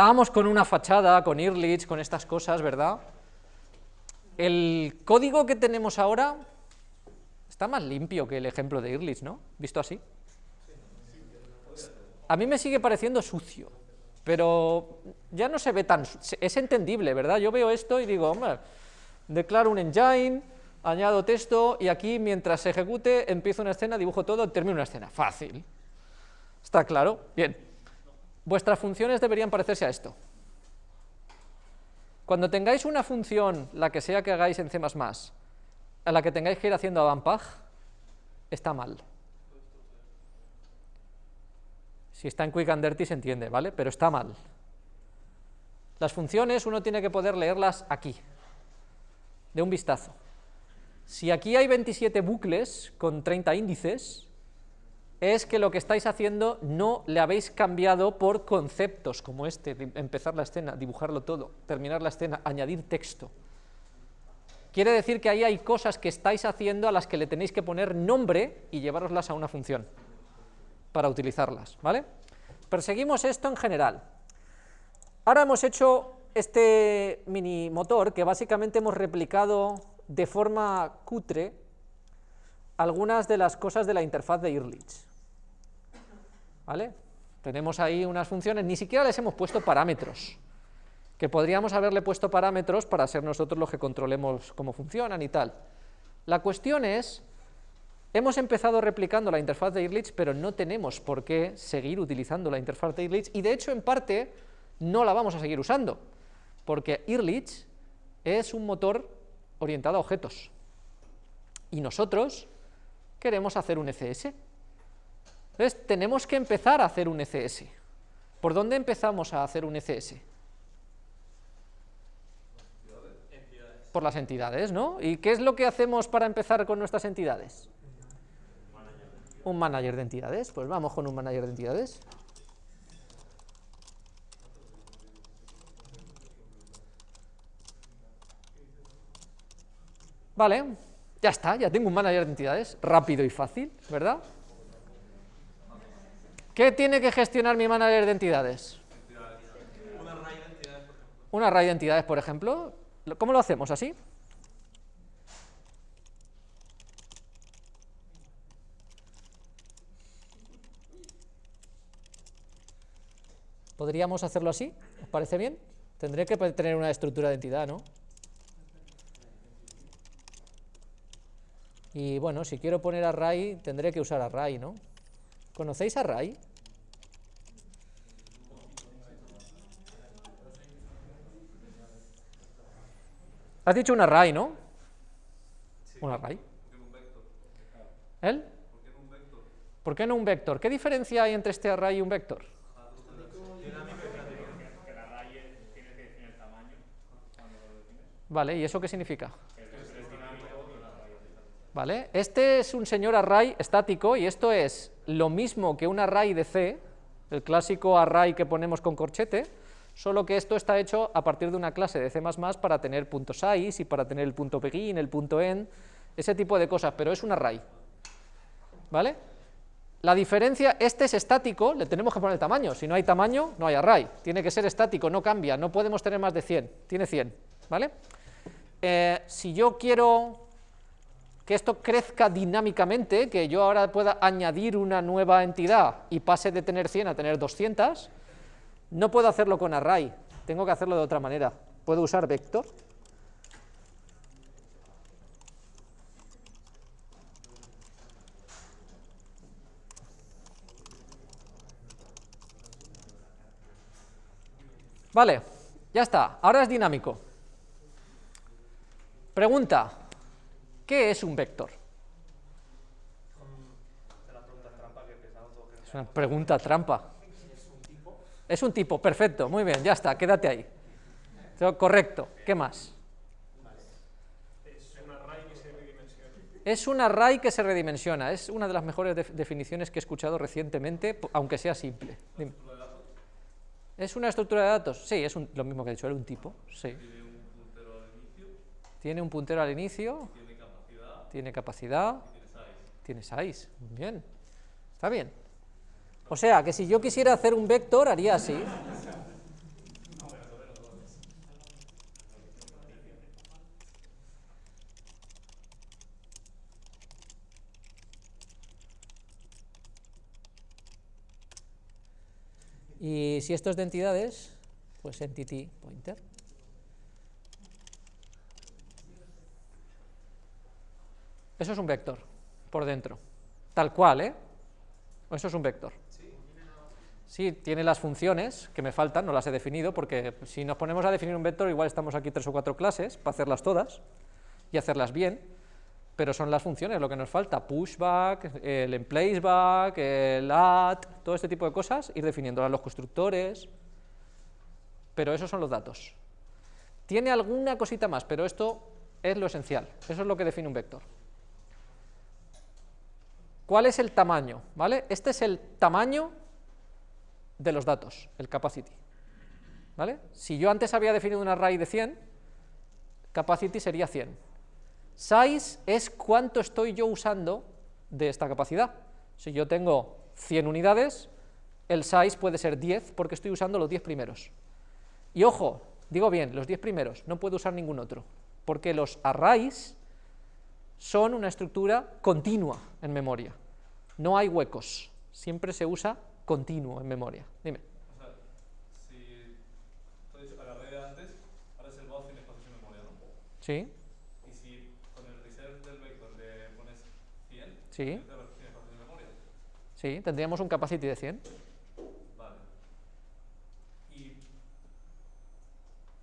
Estábamos con una fachada, con Ehrlich, con estas cosas, ¿verdad? El código que tenemos ahora está más limpio que el ejemplo de Ehrlich, ¿no? ¿Visto así? A mí me sigue pareciendo sucio, pero ya no se ve tan... es entendible, ¿verdad? Yo veo esto y digo, hombre, declaro un engine, añado texto y aquí mientras se ejecute empiezo una escena, dibujo todo, termino una escena. Fácil. ¿Está claro? Bien. Vuestras funciones deberían parecerse a esto. Cuando tengáis una función, la que sea que hagáis en C++, a la que tengáis que ir haciendo avampag, está mal. Si está en quick and dirty se entiende, ¿vale? Pero está mal. Las funciones uno tiene que poder leerlas aquí, de un vistazo. Si aquí hay 27 bucles con 30 índices, es que lo que estáis haciendo no le habéis cambiado por conceptos como este, empezar la escena, dibujarlo todo, terminar la escena, añadir texto. Quiere decir que ahí hay cosas que estáis haciendo a las que le tenéis que poner nombre y llevaroslas a una función para utilizarlas, ¿vale? Perseguimos esto en general. Ahora hemos hecho este mini motor que básicamente hemos replicado de forma cutre algunas de las cosas de la interfaz de Ehrlich. ¿Vale? Tenemos ahí unas funciones, ni siquiera les hemos puesto parámetros, que podríamos haberle puesto parámetros para ser nosotros los que controlemos cómo funcionan y tal. La cuestión es, hemos empezado replicando la interfaz de Ehrlich, pero no tenemos por qué seguir utilizando la interfaz de Ehrlich, y de hecho, en parte, no la vamos a seguir usando, porque Ehrlich es un motor orientado a objetos, y nosotros queremos hacer un ECS. Entonces, tenemos que empezar a hacer un ECS. ¿Por dónde empezamos a hacer un ECS? Por las entidades, ¿no? ¿Y qué es lo que hacemos para empezar con nuestras entidades? Un manager de entidades. Pues vamos con un manager de entidades. Vale, ya está, ya tengo un manager de entidades, rápido y fácil, ¿verdad? ¿Qué tiene que gestionar mi manager de entidades? Una array de entidades, por ejemplo. Una array de entidades, por ejemplo. ¿Cómo lo hacemos? ¿Así? ¿Podríamos hacerlo así? ¿Os parece bien? Tendría que tener una estructura de entidad, ¿no? Y bueno, si quiero poner array, tendré que usar array, ¿no? ¿Conocéis array? Has dicho un array, ¿no? un array. ¿El? ¿Por qué no un vector? ¿Qué diferencia hay entre este array y un vector? Vale, ¿y eso qué significa? ¿Vale? Este es un señor array estático y esto es lo mismo que un array de C, el clásico array que ponemos con corchete, solo que esto está hecho a partir de una clase de C++ para tener punto size y para tener el punto begin, el punto end, ese tipo de cosas, pero es un array. ¿Vale? La diferencia, este es estático, le tenemos que poner tamaño, si no hay tamaño, no hay array, tiene que ser estático, no cambia, no podemos tener más de 100, tiene 100, ¿vale? Eh, si yo quiero que esto crezca dinámicamente, que yo ahora pueda añadir una nueva entidad y pase de tener 100 a tener 200, no puedo hacerlo con array, tengo que hacerlo de otra manera. Puedo usar vector. Vale, ya está, ahora es dinámico. Pregunta, ¿Qué es un vector? Es una pregunta trampa. Es un tipo, perfecto, muy bien, ya está, quédate ahí. Correcto, ¿qué más? Es un array que se redimensiona. Es una de las mejores definiciones que he escuchado recientemente, aunque sea simple. ¿Es una estructura de datos? Sí, es lo mismo que he dicho, era un tipo, sí. Un puntero al inicio. Tiene un puntero al inicio tiene capacidad, tiene 6, bien, está bien. O sea, que si yo quisiera hacer un vector, haría así. Y si esto es de entidades, pues entity pointer. Eso es un vector, por dentro. Tal cual, ¿eh? Eso es un vector. Sí, tiene las funciones que me faltan, no las he definido, porque si nos ponemos a definir un vector, igual estamos aquí tres o cuatro clases para hacerlas todas y hacerlas bien, pero son las funciones lo que nos falta, pushback, el emplaceback, el add, todo este tipo de cosas, ir definiéndolas los constructores, pero esos son los datos. Tiene alguna cosita más, pero esto es lo esencial, eso es lo que define un vector. ¿Cuál es el tamaño? ¿Vale? Este es el tamaño de los datos, el capacity. ¿Vale? Si yo antes había definido un array de 100, capacity sería 100. Size es cuánto estoy yo usando de esta capacidad. Si yo tengo 100 unidades, el size puede ser 10 porque estoy usando los 10 primeros. Y ojo, digo bien, los 10 primeros, no puedo usar ningún otro, porque los arrays son una estructura continua en memoria. No hay huecos, siempre se usa continuo en memoria. Dime. O sea, si tú has dicho a la red de antes, ahora es el voz sin espacio en memoria, ¿no? ¿Sí? Y si con el reserve del vector le pones 100, Sí. tiene espacio en memoria. Sí, tendríamos un capacity de 100. Vale. ¿Y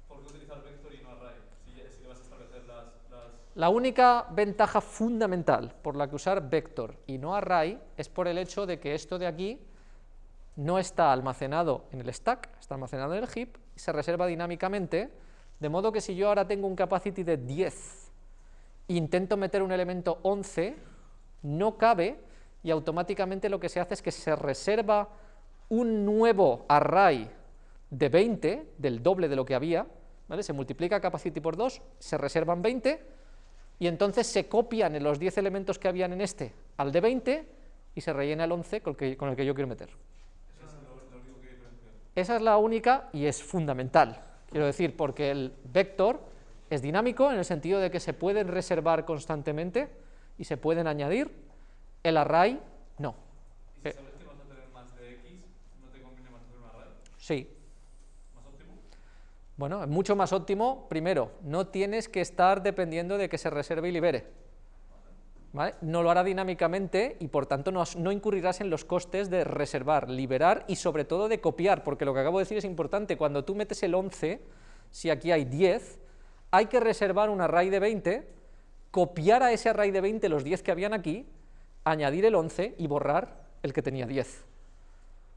por qué utilizar vector y no array? Si, ya- si le vas a establecer las, las La única ventaja fundamental por la que usar vector y no array es por el hecho de que esto de aquí no está almacenado en el stack, está almacenado en el heap y se reserva dinámicamente, de modo que si yo ahora tengo un capacity de 10 e intento meter un elemento 11, no cabe y automáticamente lo que se hace es que se reserva un nuevo array de 20, del doble de lo que había, ¿vale? se multiplica capacity por 2, se reservan 20, y entonces se copian en los 10 elementos que habían en este al de 20 y se rellena el 11 con el que, con el que yo quiero meter. Esa es la única y es fundamental, quiero decir, porque el vector es dinámico en el sentido de que se pueden reservar constantemente y se pueden añadir, el array no. ¿Y si Eh. sabes que vas a tener más de X, no te conviene más hacer un array? Sí. Bueno, es mucho más óptimo, primero, no tienes que estar dependiendo de que se reserve y libere. ¿Vale? No lo hará dinámicamente y por tanto no, no incurrirás en los costes de reservar, liberar y sobre todo de copiar, porque lo que acabo de decir es importante, cuando tú metes el 11, si aquí hay 10, hay que reservar un array de 20, copiar a ese array de 20 los 10 que habían aquí, añadir el 11 y borrar el que tenía 10.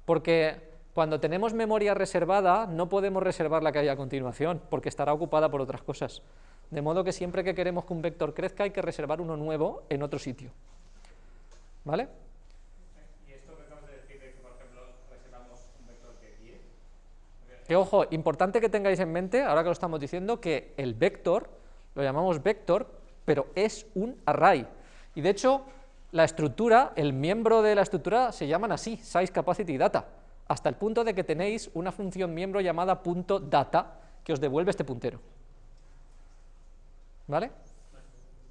Porque cuando tenemos memoria reservada, no podemos reservar la que hay a continuación, porque estará ocupada por otras cosas. De modo que siempre que queremos que un vector crezca, hay que reservar uno nuevo en otro sitio. ¿Vale? Y esto que acabas de decir de que, por ejemplo, reservamos un vector de 10, Que ojo, importante que tengáis en mente, ahora que lo estamos diciendo, que el vector, lo llamamos vector, pero es un array. Y de hecho, la estructura, el miembro de la estructura se llaman así, size, capacity, data, hasta el punto de que tenéis una función miembro llamada punto .data que os devuelve este puntero. ¿Vale?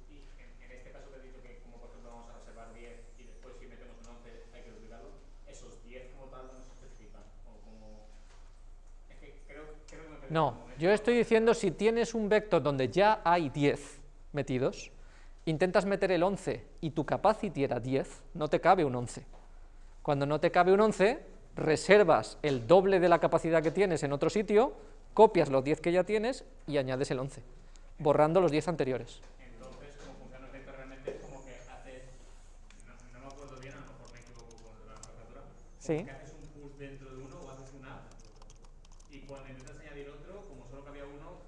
y en, en caso que he dicho que, como por ejemplo, vamos a reservar 10 y después si metemos un 11 hay que duplicarlo, esos 10 como tal no yo estoy diciendo si tienes un vector donde ya hay 10 metidos, intentas meter el 11 y tu capacity era 10, no te cabe un 11. Cuando no te cabe un 11, reservas el doble de la capacidad que tienes en otro sitio, copias los 10 que ya tienes y añades el 11, borrando los 10 anteriores. Entonces, como funciona el realmente es como que haces, no, no me acuerdo bien, a lo mejor me equivoco con la nomenclatura, Sí. que haces un push dentro de uno o haces un add, y cuando intentas añadir otro, como solo cabía uno,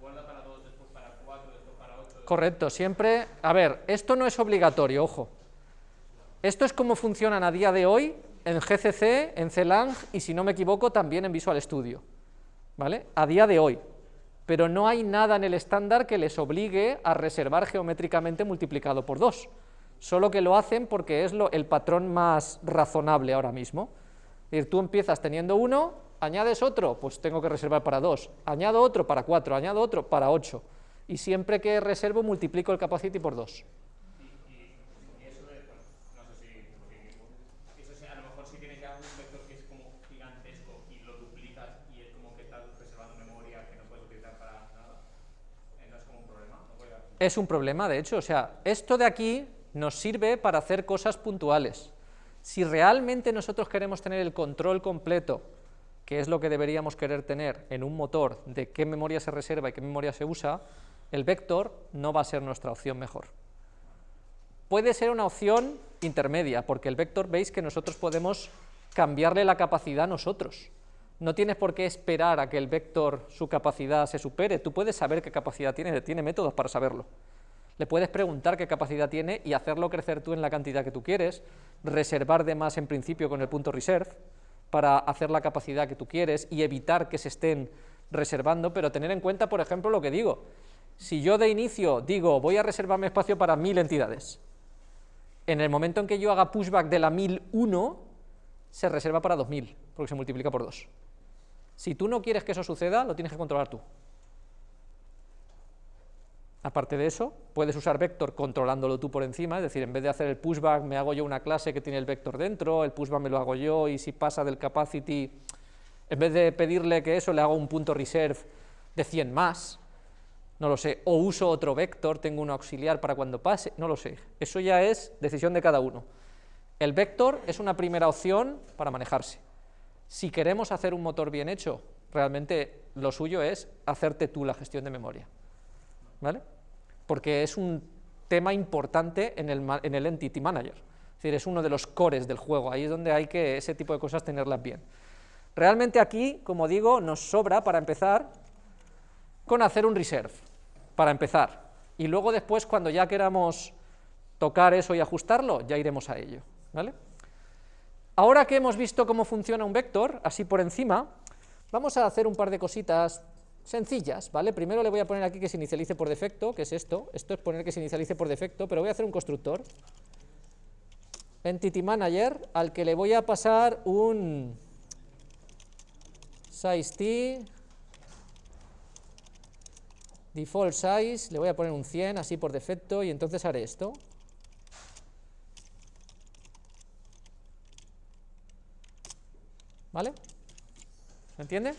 guarda para dos, después para cuatro, después para ocho. Correcto, siempre... A ver, esto no es obligatorio, ojo. Esto es como funcionan a día de hoy en GCC, en CLang y, si no me equivoco, también en Visual Studio. ¿Vale? A día de hoy. Pero no hay nada en el estándar que les obligue a reservar geométricamente multiplicado por 2. Solo que lo hacen porque es lo- el patrón más razonable ahora mismo. Es decir, tú empiezas teniendo uno, añades otro, pues tengo que reservar para 2. Añado otro para 4, añado otro para 8. Y siempre que reservo multiplico el capacity por 2. Y eso de, bueno, no sé si, porque eso sí, a lo mejor si tienes ya un vector que es como gigantesco, Es un problema, de hecho, o sea, esto de aquí nos sirve para hacer cosas puntuales. Si realmente nosotros queremos tener el control completo, que es lo que deberíamos querer tener en un motor de qué memoria se reserva y qué memoria se usa, el vector no va a ser nuestra opción mejor. Puede ser una opción intermedia, porque el vector veis que nosotros podemos cambiarle la capacidad nosotros. No tienes por qué esperar a que el vector, su capacidad se supere, tú puedes saber qué capacidad tiene, tiene métodos para saberlo. Le puedes preguntar qué capacidad tiene y hacerlo crecer tú en la cantidad que tú quieres, reservar de más en principio con el punto reserve, para hacer la capacidad que tú quieres y evitar que se estén reservando, pero tener en cuenta, por ejemplo, lo que digo. Si yo de inicio digo, voy a reservarme espacio para mil entidades, en el momento en que yo haga pushback de la 1001, se reserva para 2000, porque se multiplica por 2. Si tú no quieres que eso suceda, lo tienes que controlar tú. Aparte de eso, puedes usar vector controlándolo tú por encima, es decir, en vez de hacer el pushback, me hago yo una clase que tiene el vector dentro, el pushback me lo hago yo, y si pasa del capacity, en vez de pedirle que eso, le hago un punto reserve de 100 más, no lo sé, o uso otro vector, tengo un auxiliar para cuando pase, no lo sé, eso ya es decisión de cada uno. El vector es una primera opción para manejarse. Si queremos hacer un motor bien hecho, realmente lo suyo es hacerte tú la gestión de memoria. ¿Vale? Porque es un tema importante en el, en el Entity Manager. Es decir, es uno de los cores del juego, ahí es donde hay que ese tipo de cosas tenerlas bien. Realmente aquí, como digo, nos sobra para empezar con hacer un reserve, para empezar. Y luego después, cuando ya queramos tocar eso y ajustarlo, ya iremos a ello. ¿vale? Ahora que hemos visto cómo funciona un vector, así por encima, vamos a hacer un par de cositas sencillas, ¿vale? Primero le voy a poner aquí que se inicialice por defecto, que es esto, esto es poner que se inicialice por defecto, pero voy a hacer un constructor, entity manager, al que le voy a pasar un size t, default size, le voy a poner un 100 así por defecto, y entonces haré esto, ¿Vale? ¿Se entiende?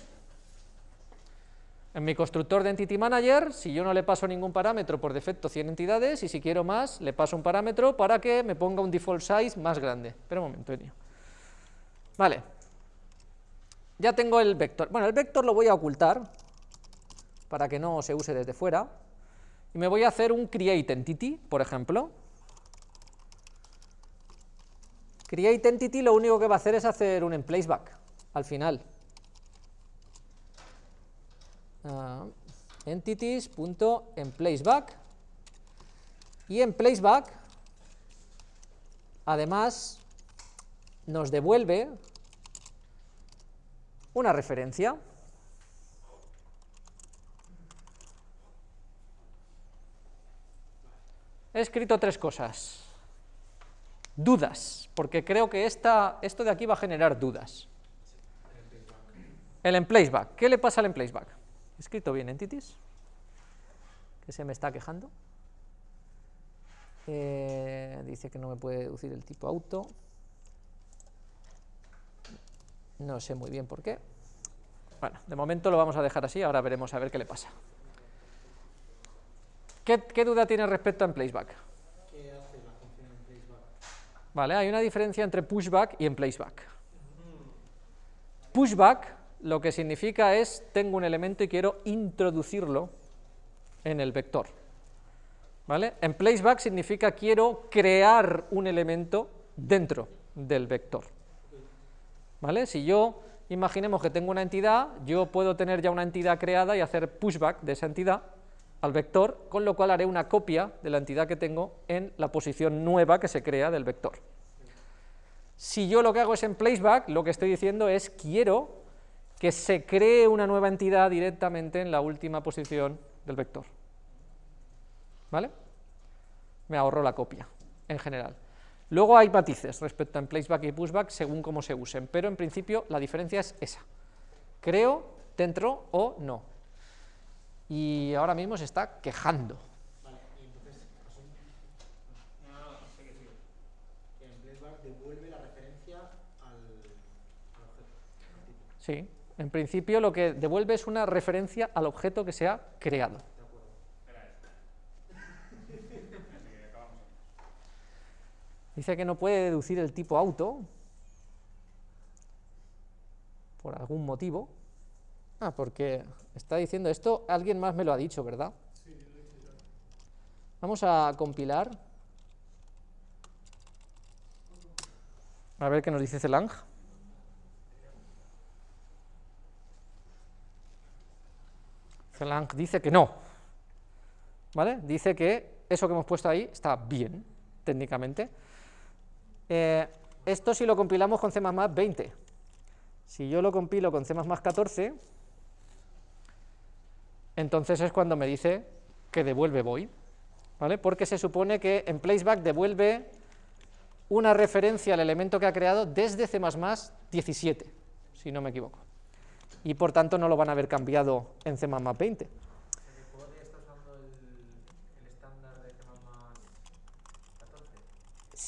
En mi constructor de Entity Manager, si yo no le paso ningún parámetro, por defecto 100 entidades, y si quiero más, le paso un parámetro para que me ponga un default size más grande. Espera un momento, Enio. Vale. Ya tengo el vector. Bueno, el vector lo voy a ocultar, para que no se use desde fuera, y me voy a hacer un create entity, por ejemplo. Create entity lo único que va a hacer es hacer un emplaceback al final. Uh, entities.emplaceback y en placeback además nos devuelve una referencia. He escrito tres cosas. Dudas porque creo que esta, esto de aquí va a generar dudas el emplaceback. ¿Qué le pasa al emplaceback? Escrito bien entities, que se me está quejando. Eh, dice que no me puede deducir el tipo auto. No sé muy bien por qué. Bueno, de momento lo vamos a dejar así, ahora veremos a ver qué le pasa. ¿Qué, duda tiene respecto a emplaceback? ¿Qué hace la función emplaceback? Vale, hay una diferencia entre pushback y emplaceback. Pushback lo que significa es, tengo un elemento y quiero introducirlo en el vector. ¿Vale? En placeback significa quiero crear un elemento dentro del vector. ¿Vale? Si yo, imaginemos que tengo una entidad, yo puedo tener ya una entidad creada y hacer pushback de esa entidad al vector, con lo cual haré una copia de la entidad que tengo en la posición nueva que se crea del vector. Si yo lo que hago es en placeback, lo que estoy diciendo es quiero que se cree una nueva entidad directamente en la última posición del vector. ¿Vale? Me ahorro la copia, en general. Luego hay matices respecto a placeback y pushback según cómo se usen, pero en principio la diferencia es esa. Creo dentro o no. Y ahora mismo se está quejando. Vale, y entonces, no, no, no, sé que en placeback devuelve la referencia objeto. Sí. En principio lo que devuelve es una referencia al objeto que se ha creado. Dice que no puede deducir el tipo auto por algún motivo. Ah, porque está diciendo esto, alguien más me lo ha dicho, ¿verdad? Vamos a compilar. A ver qué nos dice Celang. Celang dice que no. ¿Vale? Dice que eso que hemos puesto ahí está bien, técnicamente. Eh, esto si lo compilamos con C++ 20. Si yo lo compilo con C++ 14, entonces es cuando me dice que devuelve void, ¿vale? Porque se supone que en placeback devuelve una referencia al elemento que ha creado desde C++ 17, si no me equivoco. Y por tanto no lo van a haber cambiado en C++ 20.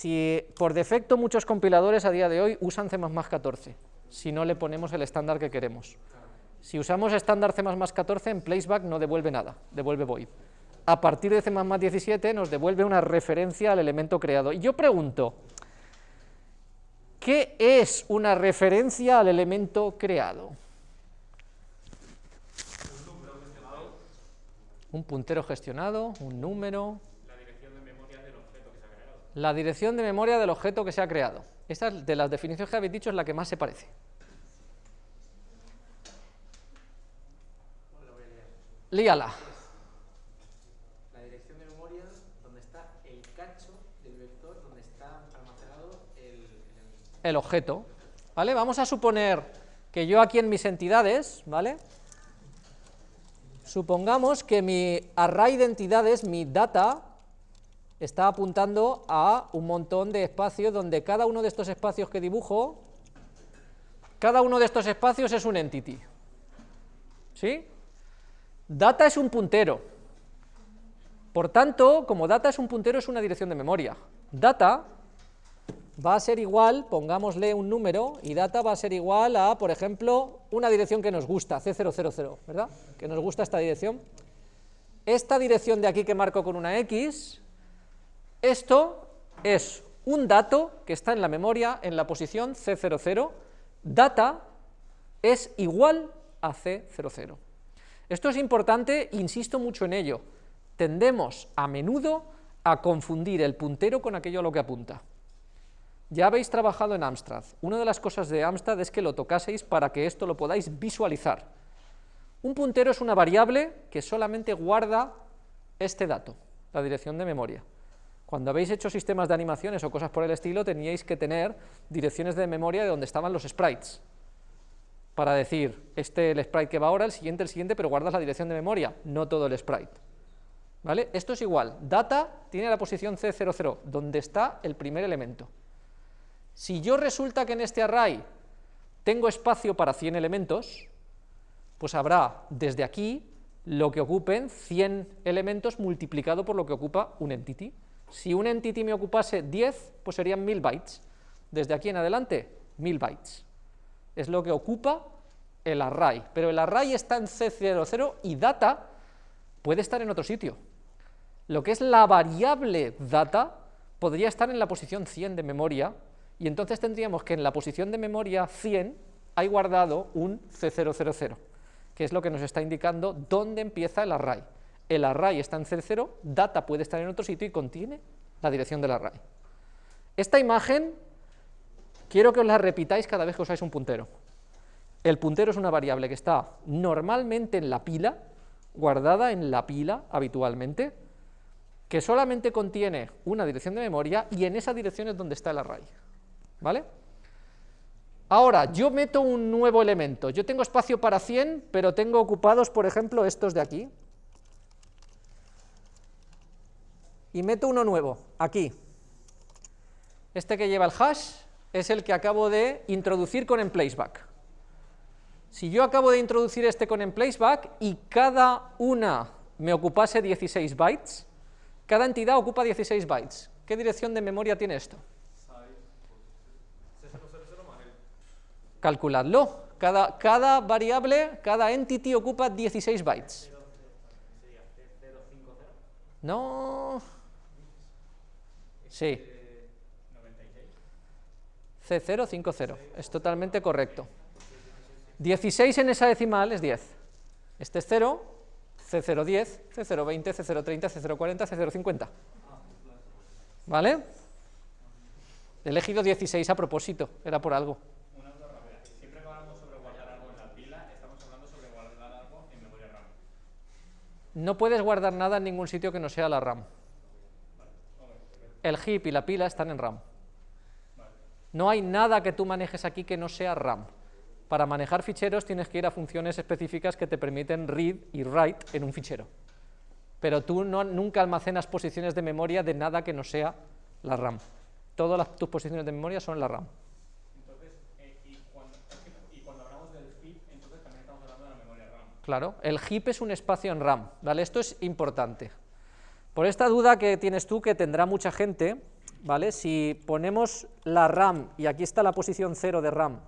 Si por defecto muchos compiladores a día de hoy usan C++ 14, si no le ponemos el estándar que queremos. Si usamos estándar C++ 14, en placeback no devuelve nada, devuelve void. A partir de C++ 17 nos devuelve una referencia al elemento creado. Y yo pregunto, ¿qué es una referencia al elemento creado? Un puntero gestionado, un número... La dirección de memoria del objeto que se ha creado. La dirección de memoria del objeto que se ha creado. Esta de las definiciones que habéis dicho es la que más se parece. Líala. La dirección de memoria donde está el cacho del vector donde está almacenado el, el objeto. ¿Vale? Vamos a suponer que yo aquí en mis entidades, ¿vale? Supongamos que mi array de entidades, mi data, está apuntando a un montón de espacios donde cada uno de estos espacios que dibujo, cada uno de estos espacios es un entity. ¿Sí? Data es un puntero. Por tanto, como data es un puntero, es una dirección de memoria. Data va a ser igual, pongámosle un número, y data va a ser igual a, por ejemplo, una dirección que nos gusta, C000, ¿verdad? Que nos gusta esta dirección. Esta dirección de aquí que marco con una X, esto es un dato que está en la memoria en la posición C00, data es igual a C00. Esto es importante, insisto mucho en ello, tendemos a menudo a confundir el puntero con aquello a lo que apunta. Ya habéis trabajado en Amstrad. Una de las cosas de Amstrad es que lo tocaseis para que esto lo podáis visualizar. Un puntero es una variable que solamente guarda este dato, la dirección de memoria. Cuando habéis hecho sistemas de animaciones o cosas por el estilo, teníais que tener direcciones de memoria de donde estaban los sprites, para decir, este el sprite que va ahora, el siguiente, el siguiente, pero guardas la dirección de memoria, no todo el sprite. ¿Vale? Esto es igual, data tiene la posición C00, donde está el primer elemento. Si yo resulta que en este array tengo espacio para 100 elementos, pues habrá desde aquí lo que ocupen 100 elementos multiplicado por lo que ocupa un entity. Si un entity me ocupase 10, pues serían 1000 bytes. Desde aquí en adelante, 1000 bytes. Es lo que ocupa el array, pero el array está en C00 y data puede estar en otro sitio. Lo que es la variable data podría estar en la posición 100 de memoria y entonces tendríamos que en la posición de memoria 100 hay guardado un C000, que es lo que nos está indicando dónde empieza el array. El array está en C0, data puede estar en otro sitio y contiene la dirección del array. Esta imagen quiero que os la repitáis cada vez que usáis un puntero. El puntero es una variable que está normalmente en la pila, guardada en la pila habitualmente, que solamente contiene una dirección de memoria y en esa dirección es donde está el array. ¿Vale? Ahora, yo meto un nuevo elemento, yo tengo espacio para 100, pero tengo ocupados, por ejemplo, estos de aquí. Y meto uno nuevo, aquí. Este que lleva el hash es el que acabo de introducir con emplaceback. Si yo acabo de introducir este con emplaceback y cada una me ocupase 16 bytes, cada entidad ocupa 16 bytes. ¿Qué dirección de memoria tiene esto? Calculadlo. Cada, cada variable, cada entity ocupa 16 bytes. No. Sí. C0, 5, 0. Es totalmente correcto. 16 en esa decimal es 10. Este es 0, C0, 10, C0, 20, C0, 30, C0, 40, C0, 50. ¿Vale? He elegido 16 a propósito, era por algo. Una duda rápida. Siempre que hablamos sobre guardar algo en la pila, estamos hablando sobre guardar algo en memoria RAM. No puedes guardar nada en ningún sitio que no sea la RAM. El heap y la pila están en RAM. No hay nada que tú manejes aquí que no sea RAM. Para manejar ficheros tienes que ir a funciones específicas que te permiten read y write en un fichero. Pero tú no, nunca almacenas posiciones de memoria de nada que no sea la RAM. Todas las- tus posiciones de memoria son la RAM. Entonces, eh, y, cuando, es que- y cuando hablamos del heap, entonces también estamos hablando de la memoria RAM. Claro, el heap es un espacio en RAM, ¿vale? Esto es importante. Por esta duda que tienes tú, que tendrá mucha gente, ¿vale? Si ponemos la RAM, y aquí está la posición 0 de RAM,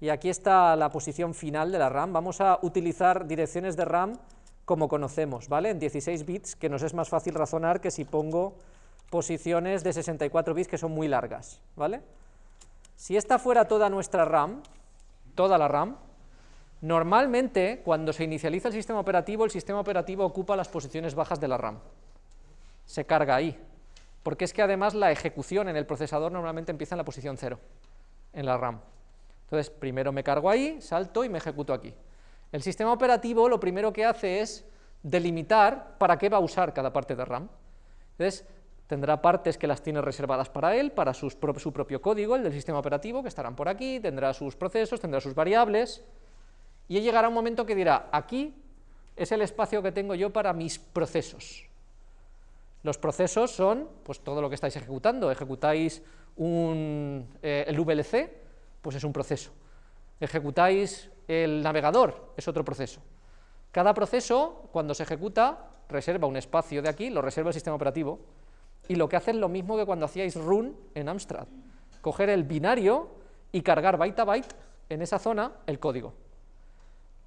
y aquí está la posición final de la RAM, vamos a utilizar direcciones de RAM como conocemos, ¿vale? En 16 bits, que nos es más fácil razonar que si pongo posiciones de 64 bits que son muy largas, ¿vale? Si esta fuera toda nuestra RAM, toda la RAM, Normalmente, cuando se inicializa el sistema operativo, el sistema operativo ocupa las posiciones bajas de la RAM. Se carga ahí. Porque es que además la ejecución en el procesador normalmente empieza en la posición 0, en la RAM. Entonces, primero me cargo ahí, salto y me ejecuto aquí. El sistema operativo lo primero que hace es delimitar para qué va a usar cada parte de RAM. Entonces, tendrá partes que las tiene reservadas para él, para su propio código, el del sistema operativo, que estarán por aquí, tendrá sus procesos, tendrá sus variables, y llegará un momento que dirá, aquí es el espacio que tengo yo para mis procesos. Los procesos son pues, todo lo que estáis ejecutando. Ejecutáis un, eh, el VLC, pues es un proceso. Ejecutáis el navegador, es otro proceso. Cada proceso, cuando se ejecuta, reserva un espacio de aquí, lo reserva el sistema operativo, y lo que hace es lo mismo que cuando hacíais run en Amstrad. Coger el binario y cargar byte a byte en esa zona el código.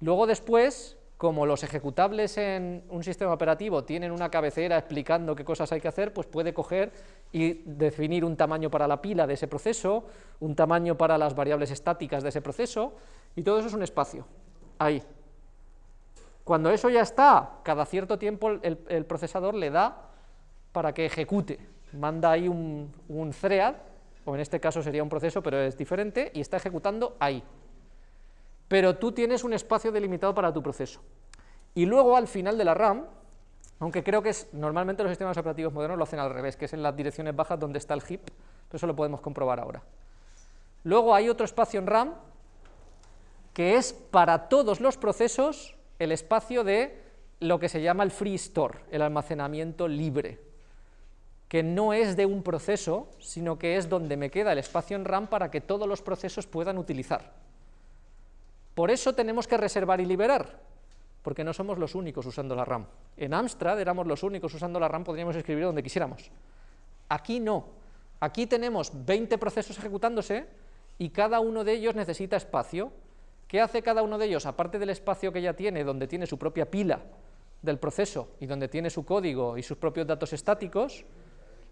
Luego después, como los ejecutables en un sistema operativo tienen una cabecera explicando qué cosas hay que hacer, pues puede coger y definir un tamaño para la pila de ese proceso, un tamaño para las variables estáticas de ese proceso, y todo eso es un espacio, ahí. Cuando eso ya está, cada cierto tiempo el, procesador le da para que ejecute, manda ahí un thread, o en este caso sería un proceso, pero es diferente, y está ejecutando ahí pero tú tienes un espacio delimitado para tu proceso. Y luego al final de la RAM, aunque creo que es normalmente los sistemas operativos modernos lo hacen al revés, que es en las direcciones bajas donde está el heap, pero eso lo podemos comprobar ahora. Luego hay otro espacio en RAM que es para todos los procesos el espacio de lo que se llama el free store, el almacenamiento libre, que no es de un proceso, sino que es donde me queda el espacio en RAM para que todos los procesos puedan utilizar. Por eso tenemos que reservar y liberar, porque no somos los únicos usando la RAM. En Amstrad éramos los únicos usando la RAM, podríamos escribir donde quisiéramos. Aquí no. Aquí tenemos 20 procesos ejecutándose y cada uno de ellos necesita espacio. ¿Qué hace cada uno de ellos? Aparte del espacio que ya tiene, donde tiene su propia pila del proceso y donde tiene su código y sus propios datos estáticos,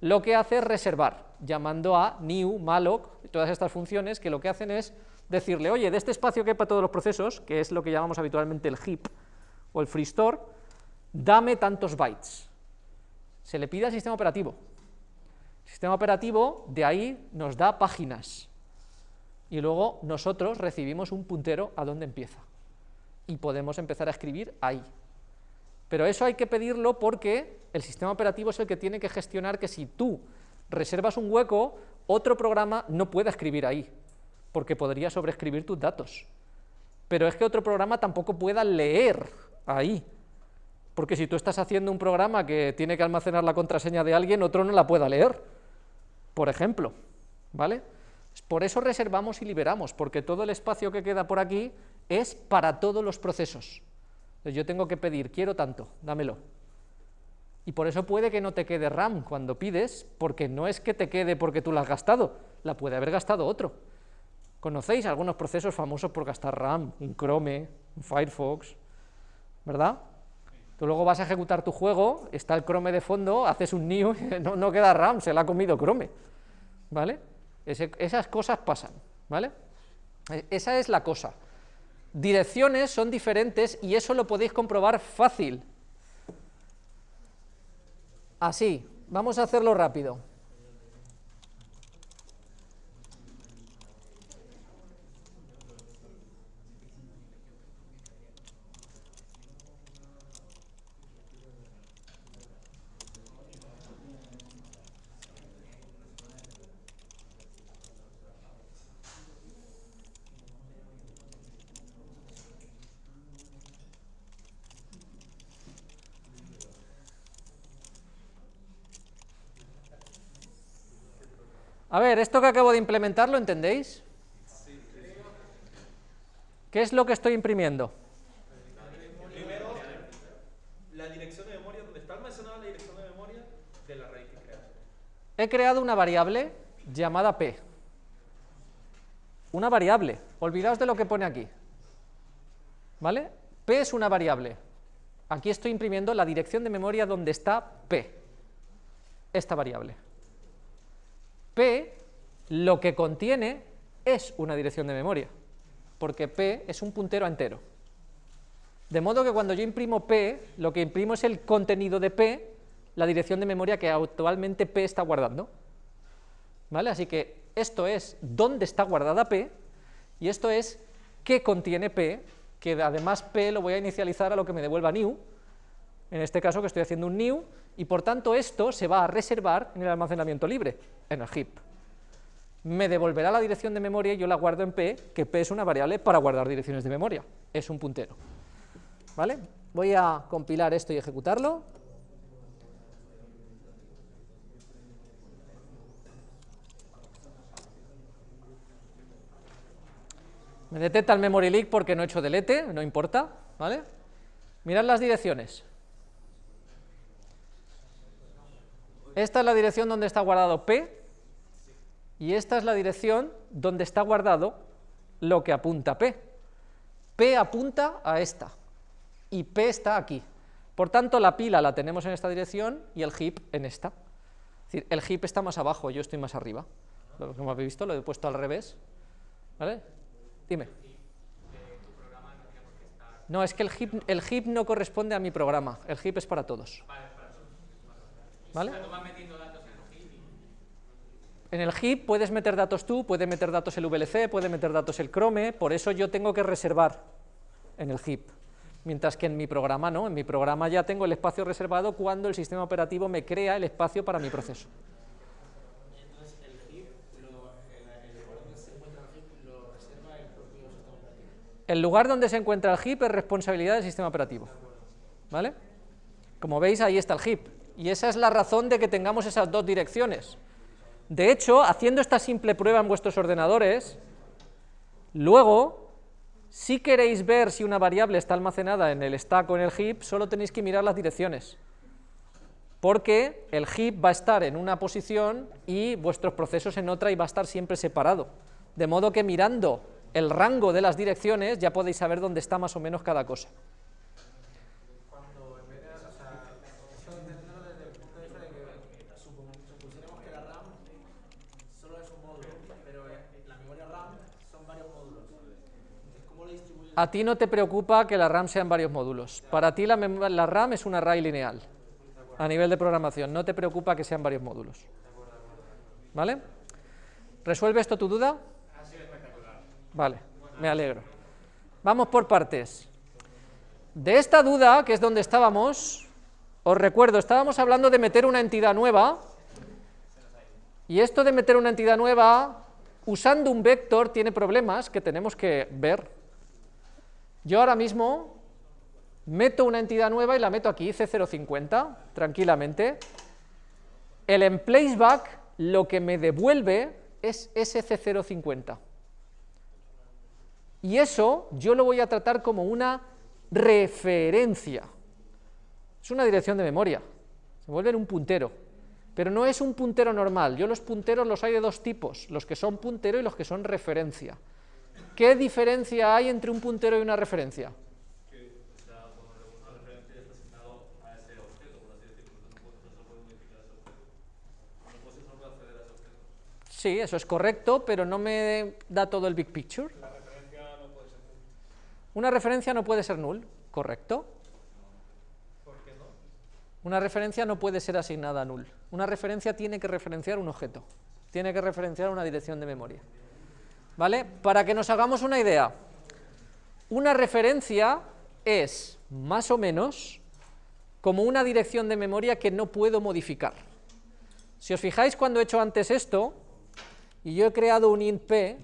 lo que hace es reservar, llamando a new, malloc, todas estas funciones que lo que hacen es decirle, oye, de este espacio que hay para todos los procesos, que es lo que llamamos habitualmente el heap o el free store, dame tantos bytes. Se le pide al sistema operativo. El sistema operativo de ahí nos da páginas y luego nosotros recibimos un puntero a dónde empieza y podemos empezar a escribir ahí. Pero eso hay que pedirlo porque el sistema operativo es el que tiene que gestionar que si tú reservas un hueco, otro programa no pueda escribir ahí, porque podría sobreescribir tus datos. Pero es que otro programa tampoco pueda leer ahí, porque si tú estás haciendo un programa que tiene que almacenar la contraseña de alguien, otro no la pueda leer, por ejemplo, ¿vale? Por eso reservamos y liberamos, porque todo el espacio que queda por aquí es para todos los procesos. Yo tengo que pedir, quiero tanto, dámelo. Y por eso puede que no te quede RAM cuando pides, porque no es que te quede porque tú la has gastado, la puede haber gastado otro. ¿Conocéis algunos procesos famosos por gastar RAM? Un Chrome, un Firefox, ¿verdad? Tú luego vas a ejecutar tu juego, está el Chrome de fondo, haces un new, no, no queda RAM, se la ha comido Chrome, ¿vale? Esas cosas pasan, ¿vale? E- Esa es la cosa. Direcciones son diferentes y eso lo podéis comprobar fácil. Así, vamos a hacerlo rápido. A ver, esto que acabo de implementar, ¿lo entendéis? ¿Qué es lo que estoy imprimiendo? Primero, la dirección de memoria, donde está almacenada la dirección de memoria de la raíz que creaste. He creado una variable llamada p. Una variable. Olvidaos de lo que pone aquí. ¿Vale? p es una variable. Aquí estoy imprimiendo la dirección de memoria donde está p. Esta variable. P lo que contiene es una dirección de memoria, porque p es un puntero entero. De modo que cuando yo imprimo p, lo que imprimo es el contenido de p, la dirección de memoria que actualmente p está guardando. ¿Vale? Así que esto es dónde está guardada p, y esto es qué contiene p, que además p lo voy a inicializar a lo que me devuelva new, en este caso que estoy haciendo un new, y por tanto esto se va a reservar en el almacenamiento libre, en el heap. Me devolverá la dirección de memoria y yo la guardo en p, que p es una variable para guardar direcciones de memoria, es un puntero. ¿Vale? Voy a compilar esto y ejecutarlo. Me detecta el memory leak porque no he hecho delete, no importa, ¿vale? Mirad las direcciones. Esta es la dirección donde está guardado P y esta es la dirección donde está guardado lo que apunta P. P apunta a esta y P está aquí. Por tanto, la pila la tenemos en esta dirección y el heap en esta. Es decir, el heap está más abajo, yo estoy más arriba. Lo- Como habéis visto, lo he puesto al revés. ¿Vale? Dime. No, es que el heap, el heap no corresponde a mi programa, el heap es para todos. ¿Vale? En el heap puedes meter datos tú, puede meter datos el VLC, puede meter datos el Chrome, por eso yo tengo que reservar en el heap. Mientras que en mi programa no, en mi programa ya tengo el espacio reservado cuando el sistema operativo me crea el espacio para mi proceso. Entonces el heap, lo, el, el lugar donde se encuentra el heap, lo reserva el propio sistema operativo. El lugar donde se encuentra el heap es responsabilidad del sistema operativo. ¿Vale? Como veis, ahí está el heap. Y esa es la razón de que tengamos esas dos direcciones. De hecho, haciendo esta simple prueba en vuestros ordenadores, luego, si queréis ver si una variable está almacenada en el stack o en el heap, solo tenéis que mirar las direcciones. Porque el heap va a estar en una posición y vuestros procesos en otra y va a estar siempre separado. De modo que mirando el rango de las direcciones ya podéis saber dónde está más o menos cada cosa. Cuando en vez de, o sea, esto entenderlo desde el punto de vista de que supon- supusiéramos que la RAM solo es un módulo, pero eh, la memoria RAM son varios módulos. Entonces, ¿cómo le distribuyes? A ti no te preocupa que la RAM sean varios módulos. Para ti la, la RAM es un array lineal. A nivel de programación, no te preocupa que sean varios módulos. ¿Vale? ¿Resuelve esto tu duda? Vale, me alegro. Vamos por partes. De esta duda, que es donde estábamos, os recuerdo, estábamos hablando de meter una entidad nueva, y esto de meter una entidad nueva, usando un vector, tiene problemas que tenemos que ver. Yo ahora mismo meto una entidad nueva y la meto aquí, C050, tranquilamente. El emplaceback lo que me devuelve es ese C050. Y eso yo lo voy a tratar como una referencia. Es una dirección de memoria, se vuelve en un puntero. Pero no es un puntero normal, yo los punteros los hay de dos tipos, los que son puntero y los que son referencia. ¿Qué diferencia hay entre un puntero y una referencia? Sí, eso es correcto, pero no me da todo el big picture. La referencia no puede ser null. Una referencia no puede ser null, ¿correcto? ¿Por qué no? Una referencia no puede ser asignada a null. Una referencia tiene que referenciar un objeto, tiene que referenciar una dirección de memoria. ¿Vale? Para que nos hagamos una idea, una referencia es más o menos como una dirección de memoria que no puedo modificar. Si os fijáis cuando he hecho antes esto, y yo he creado un int p,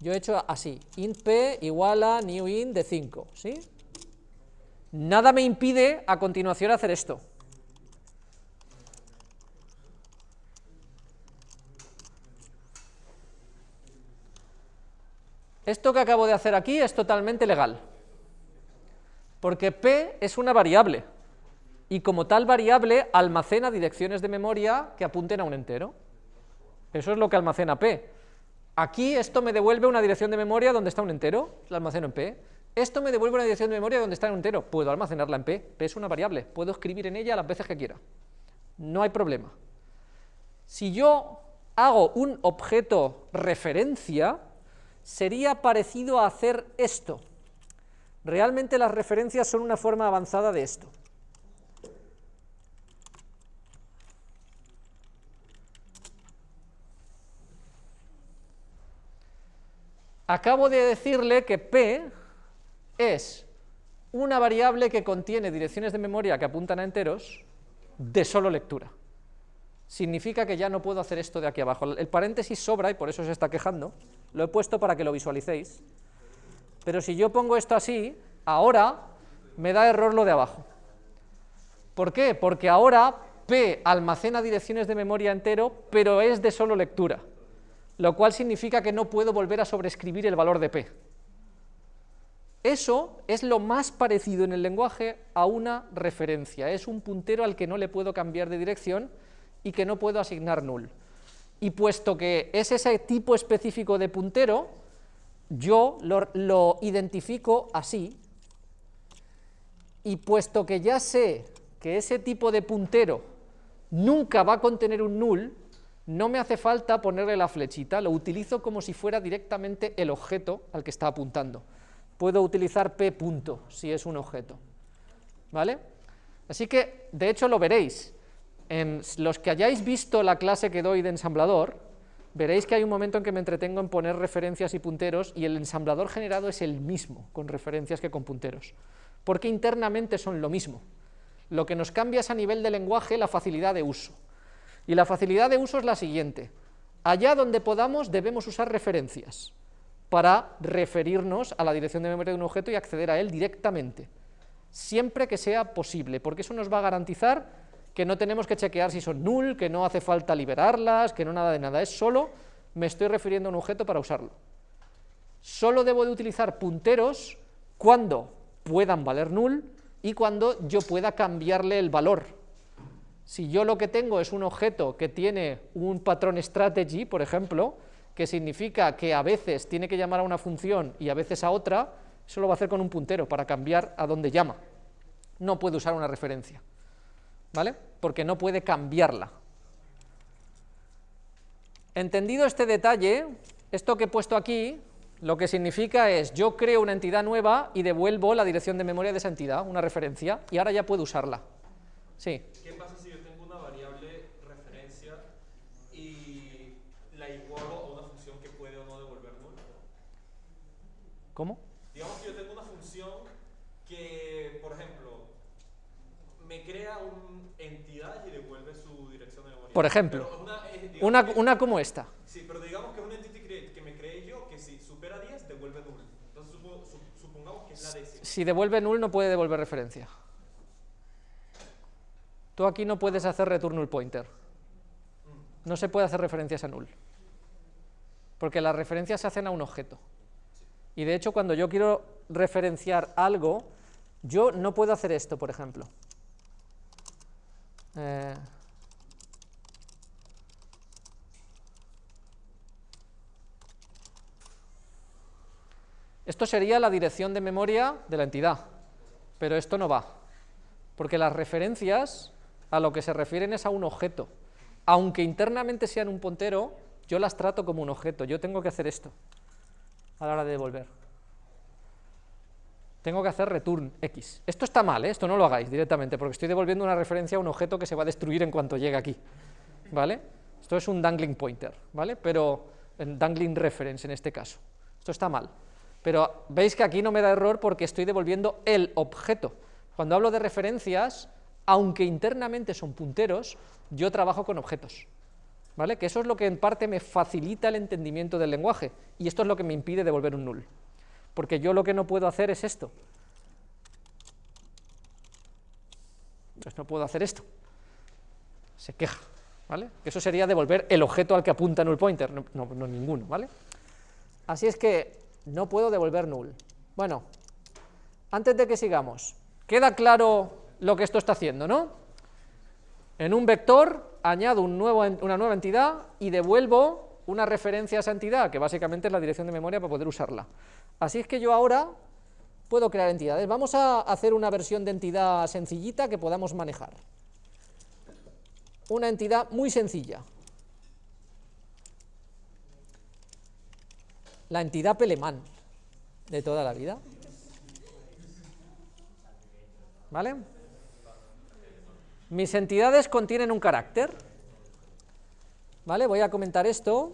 yo he hecho así, int p igual a new int de 5, ¿sí? Nada me impide a continuación hacer esto. Esto que acabo de hacer aquí es totalmente legal, porque p es una variable, y como tal variable almacena direcciones de memoria que apunten a un entero. Eso es lo que almacena p. Aquí esto me devuelve una dirección de memoria donde está un entero, la almaceno en p. Esto me devuelve una dirección de memoria donde está un entero, puedo almacenarla en p, p es una variable, puedo escribir en ella las veces que quiera. No hay problema. Si yo hago un objeto referencia, sería parecido a hacer esto. Realmente las referencias son una forma avanzada de esto. Acabo de decirle que p es una variable que contiene direcciones de memoria que apuntan a enteros de solo lectura. Significa que ya no puedo hacer esto de aquí abajo. El paréntesis sobra y por eso se está quejando. Lo he puesto para que lo visualicéis. Pero si yo pongo esto así, ahora me da error lo de abajo. ¿Por qué? Porque ahora P almacena direcciones de memoria entero, pero es de solo lectura, lo cual significa que no puedo volver a sobreescribir el valor de P. Eso es lo más parecido en el lenguaje a una referencia, es un puntero al que no le puedo cambiar de dirección y que no puedo asignar null. Y puesto que es ese tipo específico de puntero, yo lo, identifico así, y puesto que ya sé que ese tipo de puntero nunca va a contener un null, no me hace falta ponerle la flechita, lo utilizo como si fuera directamente el objeto al que está apuntando. Puedo utilizar p punto si es un objeto. ¿Vale? Así que, de hecho, lo veréis. Los que hayáis visto la clase que doy de ensamblador, veréis que hay un momento en que me entretengo en poner referencias y punteros y el ensamblador generado es el mismo con referencias que con punteros, porque internamente son lo mismo. Lo que nos cambia es a nivel de lenguaje la facilidad de uso. Y la facilidad de uso es la siguiente. Allá donde podamos debemos usar referencias para referirnos a la dirección de memoria de un objeto y acceder a él directamente, siempre que sea posible, porque eso nos va a garantizar que no tenemos que chequear si son null, que no hace falta liberarlas, que no nada de nada, es solo me estoy refiriendo a un objeto para usarlo. Solo debo de utilizar punteros cuando puedan valer null y cuando yo pueda cambiarle el valor. Si yo lo que tengo es un objeto que tiene un patrón strategy, por ejemplo, que significa que a veces tiene que llamar a una función y a veces a otra, eso lo va a hacer con un puntero para cambiar a dónde llama. No puede usar una referencia. ¿Vale? Porque no puede cambiarla. Entendido este detalle, esto que he puesto aquí, lo que significa es, yo creo una entidad nueva y devuelvo la dirección de memoria de esa entidad, una referencia, y ahora ya puedo usarla. Sí. ¿Qué pasa si yo tengo una variable referencia y la igualo a una función que puede o no devolver null? ¿Cómo? Digamos que yo tengo una función que, por ejemplo, me crea una entidad y devuelve su dirección de memoria. Por ejemplo, una, eh, digamos Una, una como esta. Sí, pero digamos que es un entity create que me creé yo que si supera 10 devuelve null. Entonces supo- su- supongamos que es la décima. Si devuelve null no puede devolver referencia. Tú aquí no puedes hacer return null pointer. No se puede hacer referencias a null. Porque las referencias se hacen a un objeto. Y de hecho cuando yo quiero referenciar algo, yo no puedo hacer esto, por ejemplo. Eh, Esto sería la dirección de memoria de la entidad, pero esto no va, porque las referencias a lo que se refieren es a un objeto, aunque internamente sean un puntero, yo las trato como un objeto, yo tengo que hacer esto a la hora de devolver. Tengo que hacer return x. Esto está mal, ¿eh? esto no lo hagáis directamente, porque estoy devolviendo una referencia a un objeto que se va a destruir en cuanto llegue aquí, ¿vale? Esto es un dangling pointer, ¿vale? Pero, en dangling reference en este caso. Esto está mal. Pero veis que aquí no me da error porque estoy devolviendo el objeto. Cuando hablo de referencias, aunque internamente son punteros, yo trabajo con objetos. ¿Vale? Que eso es lo que en parte me facilita el entendimiento del lenguaje, y esto es lo que me impide devolver un null. Porque yo lo que no puedo hacer es esto. Entonces no puedo hacer esto. Se queja, ¿vale? Eso sería devolver el objeto al que apunta null pointer, no, no ninguno, ¿vale? Así es que no puedo devolver null. Bueno, antes de que sigamos, queda claro lo que esto está haciendo, ¿no? En un vector añado una nueva entidad y devuelvo una referencia a esa entidad, que básicamente es la dirección de memoria para poder usarla. Así es que yo ahora puedo crear entidades. Vamos a hacer una versión de entidad sencillita que podamos manejar. Una entidad muy sencilla. La entidad Pelemán de toda la vida. ¿Vale? Mis entidades contienen un carácter. ¿Vale? Voy a comentar esto.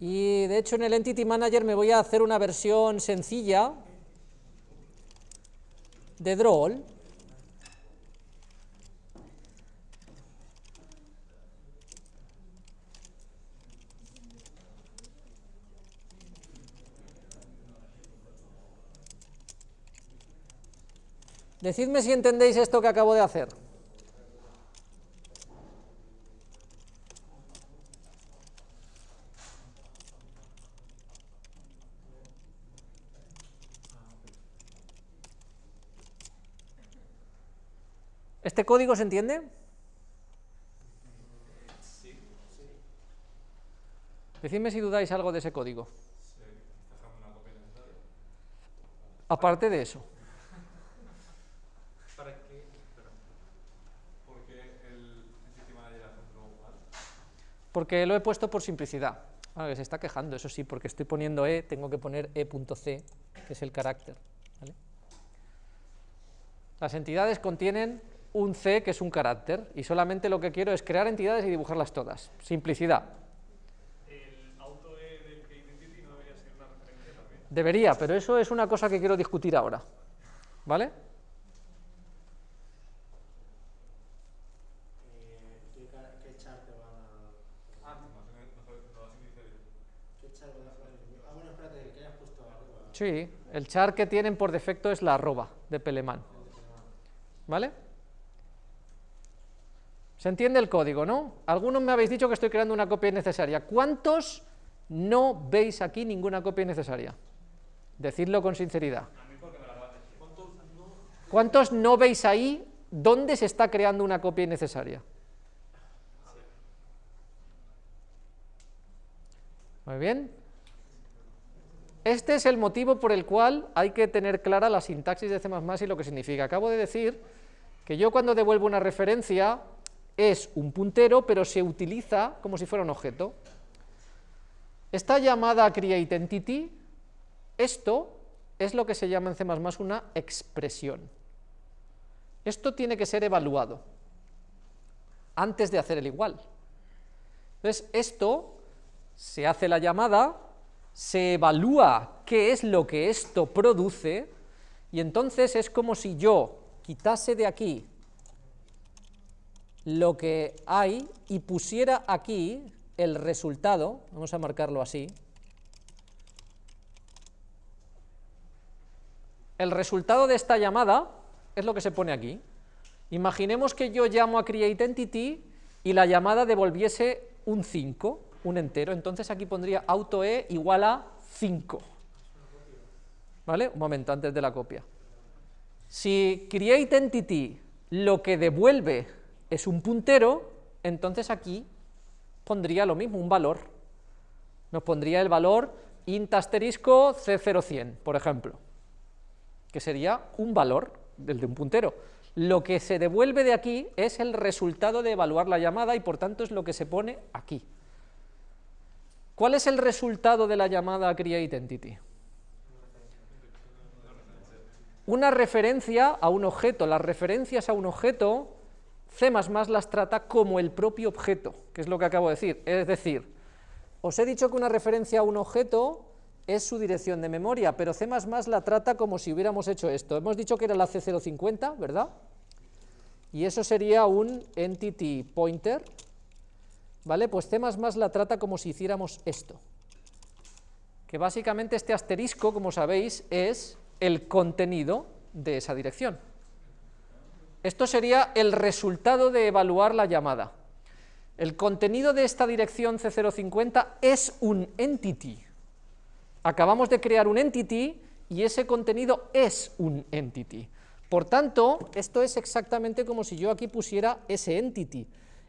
Y de hecho en el Entity Manager me voy a hacer una versión sencilla de Droll. Decidme si entendéis esto que acabo de hacer. ¿Este código se entiende? Decidme si dudáis algo de ese código. Aparte de eso. Porque lo he puesto por simplicidad. Ah, que se está quejando, eso sí, porque estoy poniendo e, tengo que poner e.c, que es el carácter. ¿vale? Las entidades contienen un c, que es un carácter, y solamente lo que quiero es crear entidades y dibujarlas todas. Simplicidad. El auto E del no debería ser una referencia también. Debería, pero eso es una cosa que quiero discutir ahora. ¿Vale? Sí, el char que tienen por defecto es la arroba de Peleman. ¿Vale? ¿Se entiende el código, no? Algunos me habéis dicho que estoy creando una copia innecesaria. ¿Cuántos no veis aquí ninguna copia innecesaria? Decidlo con sinceridad. ¿Cuántos no veis ahí dónde se está creando una copia innecesaria? Muy bien. Este es el motivo por el cual hay que tener clara la sintaxis de C++ y lo que significa. Acabo de decir que yo cuando devuelvo una referencia es un puntero, pero se utiliza como si fuera un objeto. Esta llamada createEntity, esto es lo que se llama en C++ una expresión. Esto tiene que ser evaluado antes de hacer el igual. Entonces, esto se hace la llamada, se evalúa qué es lo que esto produce, y entonces es como si yo quitase de aquí lo que hay y pusiera aquí el resultado, vamos a marcarlo así, el resultado de esta llamada es lo que se pone aquí. Imaginemos que yo llamo a createEntity y la llamada devolviese un 5, un entero, entonces aquí pondría autoe igual a 5. ¿Vale? Un momento antes de la copia. Si createEntity lo que devuelve es un puntero, entonces aquí pondría lo mismo, un valor. Nos pondría el valor int asterisco C0100, por ejemplo, que sería un valor del de un puntero. Lo que se devuelve de aquí es el resultado de evaluar la llamada y por tanto es lo que se pone aquí. ¿Cuál es el resultado de la llamada createEntity? Una referencia a un objeto. Las referencias a un objeto, C++ las trata como el propio objeto, que es lo que acabo de decir. Es decir, os he dicho que una referencia a un objeto es su dirección de memoria, pero C++ la trata como si hubiéramos hecho esto. Hemos dicho que era la C050, ¿verdad? Y eso sería un entity pointer, ¿vale? Pues C++ la trata como si hiciéramos esto. Que básicamente este asterisco, como sabéis, es el contenido de esa dirección. Esto sería el resultado de evaluar la llamada. El contenido de esta dirección C050 es un entity. Acabamos de crear un entity y ese contenido es un entity. Por tanto, esto es exactamente como si yo aquí pusiera ese entity,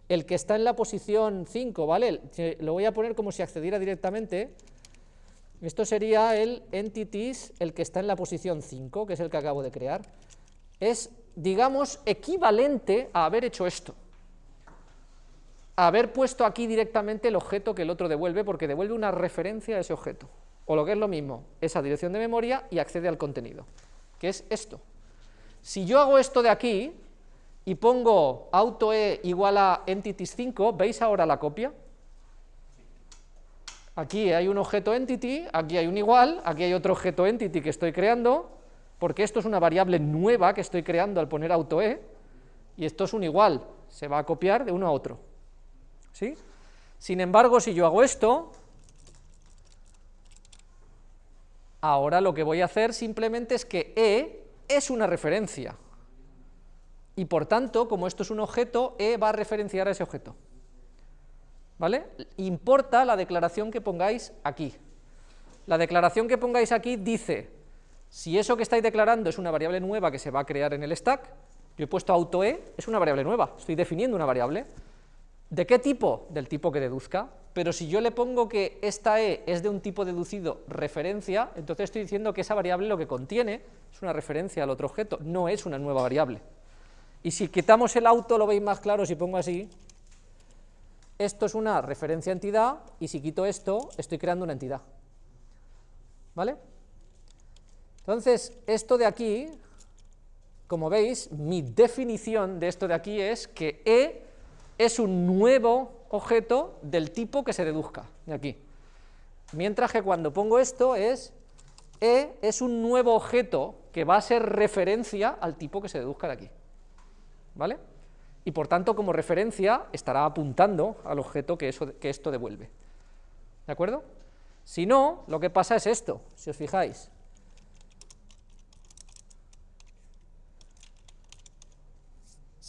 el que está en la posición 5, ¿vale? Lo voy a poner como si accediera directamente. Esto sería el entities, el que está en la posición 5, que es el que acabo de crear. Es, digamos, equivalente a haber hecho esto haber puesto aquí directamente el objeto que el otro devuelve, porque devuelve una referencia a ese objeto, o lo que es lo mismo, esa dirección de memoria y accede al contenido, que es esto. Si yo hago esto de aquí y pongo autoe igual a entities 5, ¿veis ahora la copia? Aquí hay un objeto entity, aquí hay un igual, aquí hay otro objeto entity que estoy creando, porque esto es una variable nueva que estoy creando al poner autoe, y esto es un igual, se va a copiar de uno a otro. ¿Sí? Sin embargo, si yo hago esto, ahora lo que voy a hacer simplemente es que e es una referencia, y por tanto, como esto es un objeto, e va a referenciar a ese objeto. ¿Vale? Importa la declaración que pongáis aquí. La declaración que pongáis aquí dice, si eso que estáis declarando es una variable nueva que se va a crear en el stack, yo he puesto autoe, es una variable nueva, estoy definiendo una variable, ¿De qué tipo? Del tipo que deduzca, pero si yo le pongo que esta e es de un tipo deducido referencia, entonces estoy diciendo que esa variable lo que contiene es una referencia al otro objeto, no es una nueva variable. Y si quitamos el auto, lo veis más claro si pongo así, esto es una referencia entidad, y si quito esto, estoy creando una entidad. ¿Vale? Entonces, esto de aquí, como veis, mi definición de esto de aquí es que e es un nuevo objeto del tipo que se deduzca, de aquí. Mientras que cuando pongo esto es E es un nuevo objeto que va a ser referencia al tipo que se deduzca de aquí. ¿Vale? Y por tanto, como referencia, estará apuntando al objeto que, eso, que esto devuelve. ¿De acuerdo? Si no, lo que pasa es esto, si os fijáis.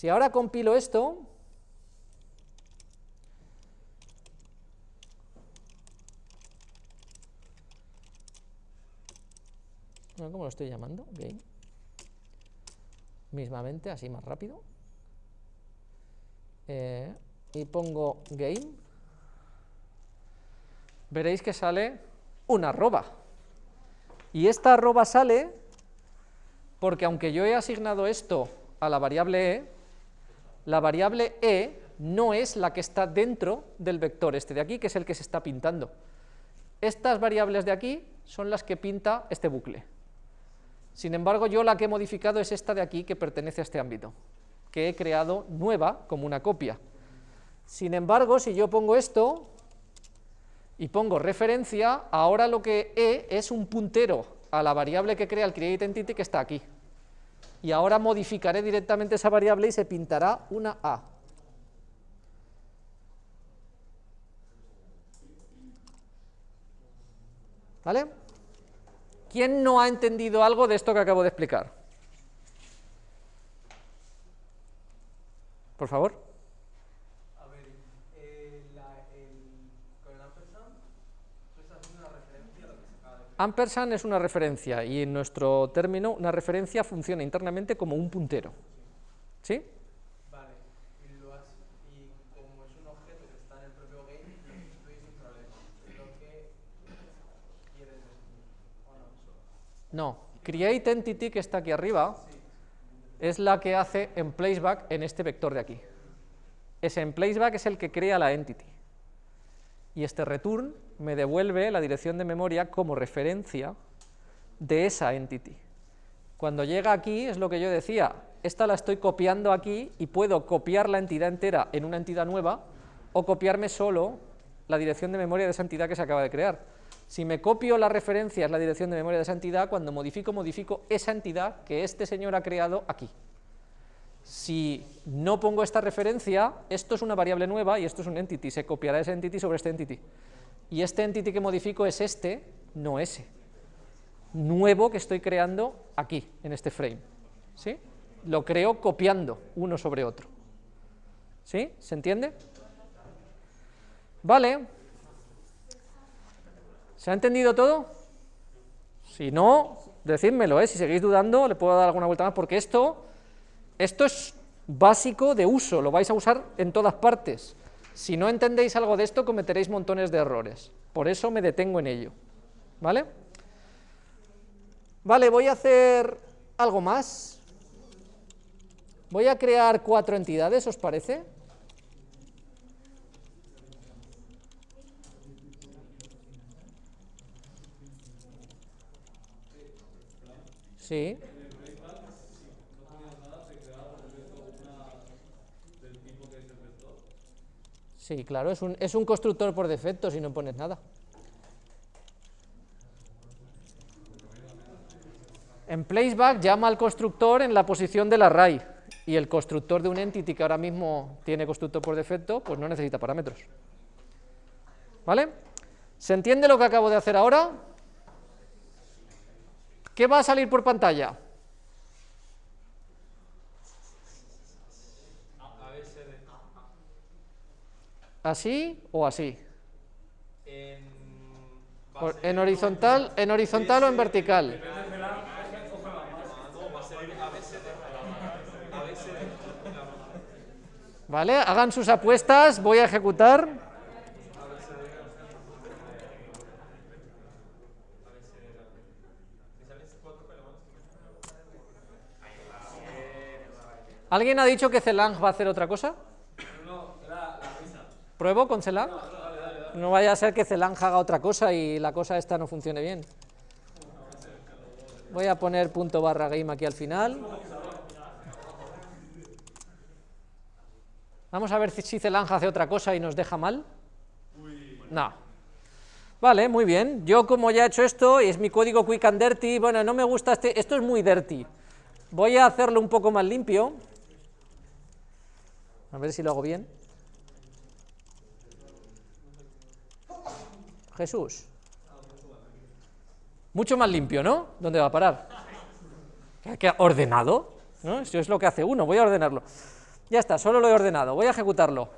Si ahora compilo esto, ¿Cómo lo estoy llamando? Game. Mismamente, así más rápido. Eh, y pongo game. Veréis que sale una arroba. Y esta arroba sale porque aunque yo he asignado esto a la variable e, la variable e no es la que está dentro del vector este de aquí, que es el que se está pintando. Estas variables de aquí son las que pinta este bucle. Sin embargo, yo la que he modificado es esta de aquí que pertenece a este ámbito, que he creado nueva como una copia. Sin embargo, si yo pongo esto y pongo referencia, ahora lo que he es un puntero a la variable que crea el createEntity que está aquí. Y ahora modificaré directamente esa variable y se pintará una A. ¿Vale? ¿Quién no ha entendido algo de esto que acabo de explicar? Por favor. A ver, eh, la, el, con el ampersand, tú estás haciendo una referencia a lo que se acaba de Ampersand es una referencia y en nuestro término una referencia funciona internamente como un puntero. ¿Sí? Vale, y, lo has, y como es un objeto que está en el propio game, sustituye sin problema. Lo que quieres ¿o no? No. Create entity que está aquí arriba es la que hace en placeback en este vector de aquí. Ese en placeback es el que crea la entity. Y este return me devuelve la dirección de memoria como referencia de esa entity. Cuando llega aquí, es lo que yo decía, esta la estoy copiando aquí y puedo copiar la entidad entera en una entidad nueva o copiarme solo la dirección de memoria de esa entidad que se acaba de crear. Si me copio la referencia, es la dirección de memoria de esa entidad, cuando modifico, modifico esa entidad que este señor ha creado aquí. Si no pongo esta referencia, esto es una variable nueva y esto es un entity, se copiará ese entity sobre este entity. Y este entity que modifico es este, no ese. Nuevo que estoy creando aquí, en este frame. ¿Sí? Lo creo copiando uno sobre otro. ¿Sí? ¿Se entiende? Vale. ¿Se ha entendido todo? Si no, decídmelo, ¿eh? si seguís dudando, le puedo dar alguna vuelta más, porque esto, esto es básico de uso, lo vais a usar en todas partes. Si no entendéis algo de esto, cometeréis montones de errores. Por eso me detengo en ello. ¿Vale? Vale, voy a hacer algo más. Voy a crear cuatro entidades, ¿os parece? Sí. Sí, claro, es un, es un constructor por defecto si no pones nada. En placeback llama al constructor en la posición del array y el constructor de un entity que ahora mismo tiene constructor por defecto, pues no necesita parámetros. ¿Vale? ¿Se entiende lo que acabo de hacer ahora? ¿Qué va a salir por pantalla? ¿Así o así? En, Por- ¿En horizontal, en horizontal o en vertical? ¿Vale? Hagan sus apuestas, voy a ejecutar. ¿Alguien ha dicho que Celang va a hacer otra cosa? ¿Pruebo con Celang? No vaya a ser que Celang haga otra cosa y la cosa esta no funcione bien. Voy a poner punto barra game aquí al final. Vamos a ver si- Celang hace otra cosa y nos deja mal. No. Vale, muy bien. Yo como ya he hecho esto, y es mi código quick and dirty, bueno, no me gusta este, esto es muy dirty. Voy a hacerlo un poco más limpio. A ver si lo hago bien. Jesús. Mucho más limpio, ¿no? ¿Dónde va a parar? ¿Qué- ¿Ordenado? ¿No? Eso es lo que hace uno, voy a ordenarlo. Ya está, solo lo he ordenado, voy a ejecutarlo.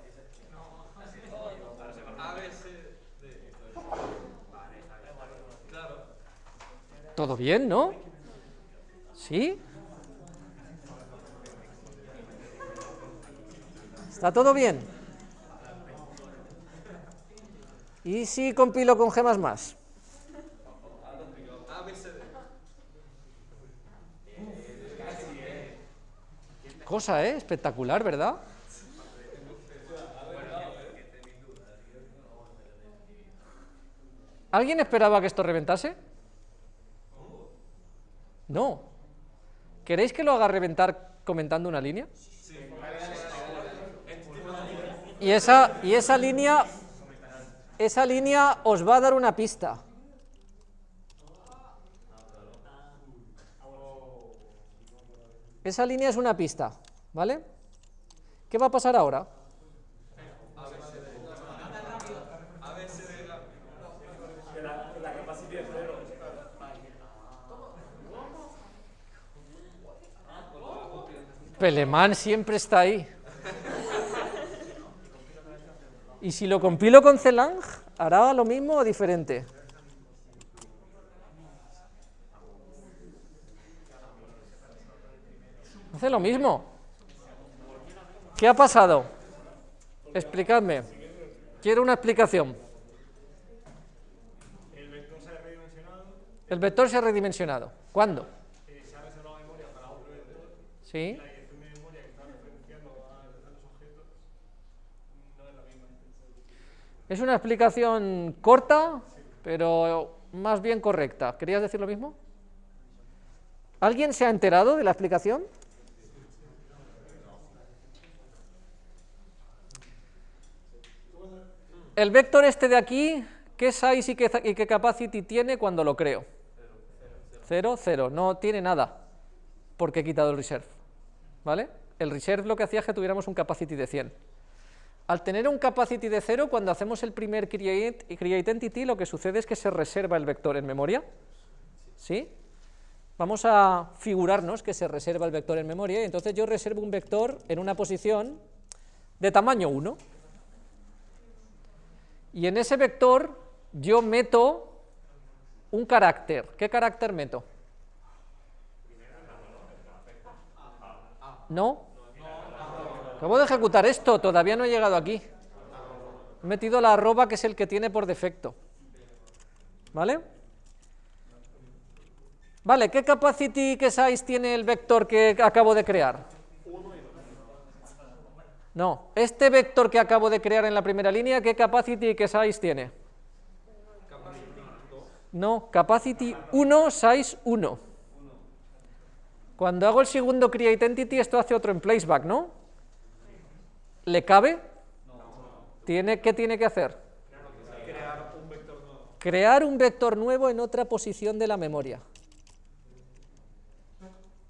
¿Todo bien, no? ¿Sí? ¿Está todo bien? ¿Y si compilo con gemas más? Cosa, ¿eh? Espectacular, ¿verdad? ¿Alguien esperaba que esto reventase? No. ¿Queréis que lo haga reventar comentando una línea? Y esa, y esa línea, esa línea os va a dar una pista. Esa línea es una pista, ¿vale? ¿Qué va a pasar ahora? Pelemán siempre está ahí. ¿Y si lo compilo con Celang, hará lo mismo o diferente? Hace lo mismo. ¿Qué ha pasado? Explicadme. Quiero una explicación. El vector se ha redimensionado. ¿Cuándo? ¿Sí? La dirección de memoria que está referenciando a, a los objetos no es la misma. Es una explicación corta, pero más bien correcta. ¿Querías decir lo mismo? ¿Alguien se ha enterado de la explicación? El vector este de aquí, ¿qué size y qué, capacity tiene cuando lo creo? Cero, cero, no tiene nada, porque he quitado el reserve, ¿vale? El reserve lo que hacía es que tuviéramos un capacity de 100. Al tener un capacity de 0, cuando hacemos el primer create, create entity, lo que sucede es que se reserva el vector en memoria, ¿sí? Vamos a figurarnos que se reserva el vector en memoria, y entonces yo reservo un vector en una posición de tamaño 1, y en ese vector yo meto un carácter. ¿Qué carácter meto? ¿No? Acabo de ejecutar esto, todavía no he llegado aquí. He metido la arroba que es el que tiene por defecto. ¿Vale? Vale, ¿qué capacity, qué size tiene el vector que acabo de crear? No, este vector que acabo de crear en la primera línea, ¿qué capacity y qué size tiene? No, capacity 1, size 1. Cuando hago el segundo create entity, esto hace otro en placeback, ¿no? ¿Le cabe? ¿Tiene, ¿Qué tiene que hacer? Crear un vector nuevo. Crear un vector nuevo en otra posición de la memoria.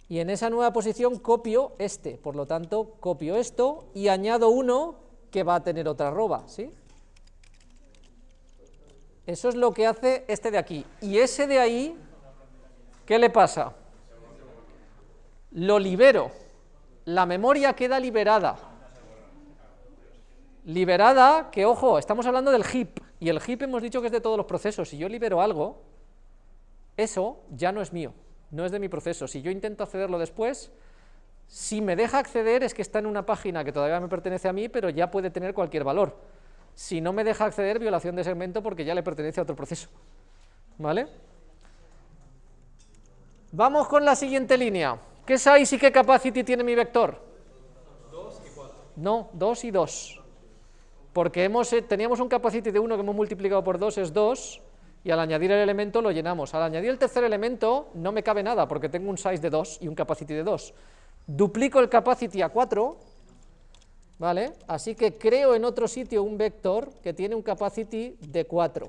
Y en esa nueva posición copio este, por lo tanto copio esto y añado uno que va a tener otra arroba, ¿sí? Eso es lo que hace este de aquí. Y ese de ahí, ¿qué le pasa? Lo libero. La memoria queda liberada. Liberada, que ojo, estamos hablando del heap, y el heap hemos dicho que es de todos los procesos. Si yo libero algo, eso ya no es mío, no es de mi proceso. Si yo intento accederlo después, si me deja acceder es que está en una página que todavía me pertenece a mí, pero ya puede tener cualquier valor. Si no me deja acceder, violación de segmento porque ya le pertenece a otro proceso. ¿Vale? Vamos con la siguiente línea. ¿Qué size y qué capacity tiene mi vector? 2 y 4. No, 2 y 2. Porque hemos, eh, teníamos un capacity de 1 que hemos multiplicado por 2 es 2, y al añadir el elemento lo llenamos. Al añadir el tercer elemento no me cabe nada, porque tengo un size de 2 y un capacity de 2. Duplico el capacity a 4, ¿vale? Así que creo en otro sitio un vector que tiene un capacity de 4.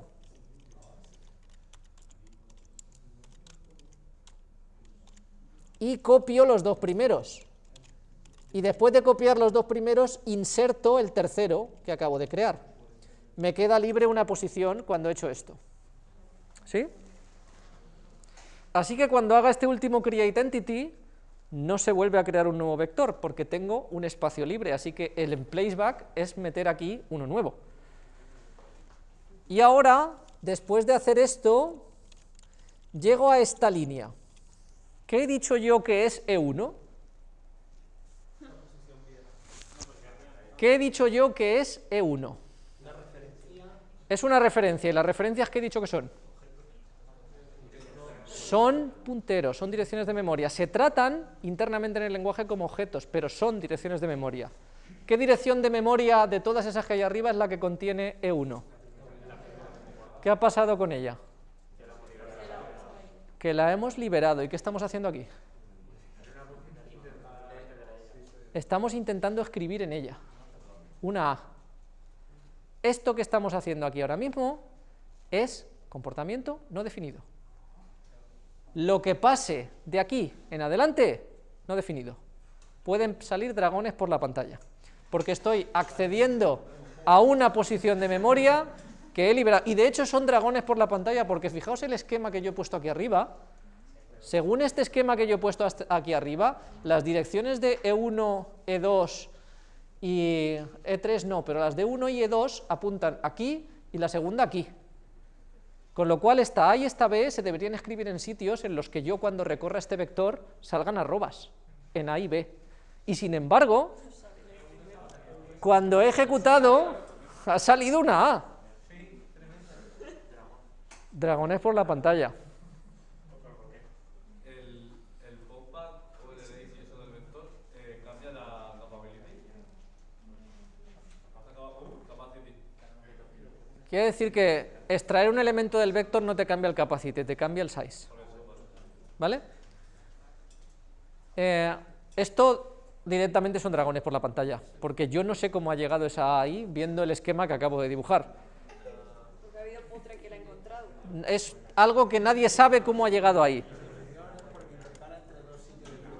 Y copio los dos primeros. Y después de copiar los dos primeros, inserto el tercero que acabo de crear. Me queda libre una posición cuando he hecho esto. ¿Sí? Así que cuando haga este último create entity, no se vuelve a crear un nuevo vector, porque tengo un espacio libre, así que el placeback es meter aquí uno nuevo. Y ahora, después de hacer esto, llego a esta línea. ¿Qué he dicho yo que es E1? ¿Qué he dicho yo que es E1? Es una referencia, y las referencias que he dicho que son. Son punteros, son direcciones de memoria. Se tratan internamente en el lenguaje como objetos, pero son direcciones de memoria. ¿Qué dirección de memoria de todas esas que hay arriba es la que contiene E1? ¿Qué ha pasado con ella? Que la hemos liberado. ¿Y qué estamos haciendo aquí? Estamos intentando escribir en ella una A. Esto que estamos haciendo aquí ahora mismo es comportamiento no definido. Lo que pase de aquí en adelante, no definido. Pueden salir dragones por la pantalla, porque estoy accediendo a una posición de memoria que he liberado. Y de hecho son dragones por la pantalla, porque fijaos el esquema que yo he puesto aquí arriba. Según este esquema que yo he puesto aquí arriba, las direcciones de E E1, E2 y E3 no, pero las de 1 y E2 apuntan aquí y la segunda aquí. Con lo cual esta A y esta B se deberían escribir en sitios en los que yo cuando recorra este vector salgan arrobas, en A y B. Y sin embargo, cuando he ejecutado, ha salido una A. Dragones por la pantalla. El, el popback o el edit y eso del vector eh, cambia la capability. Has sacado uh, capacity. Quiere decir que extraer un elemento del vector no te cambia el capacity, te cambia el size. ¿Vale? Eh, esto directamente son dragones por la pantalla, porque yo no sé cómo ha llegado esa ahí viendo el esquema que acabo de dibujar. Porque ha habido otra que la ha encontrado. Es algo que nadie sabe cómo ha llegado ahí.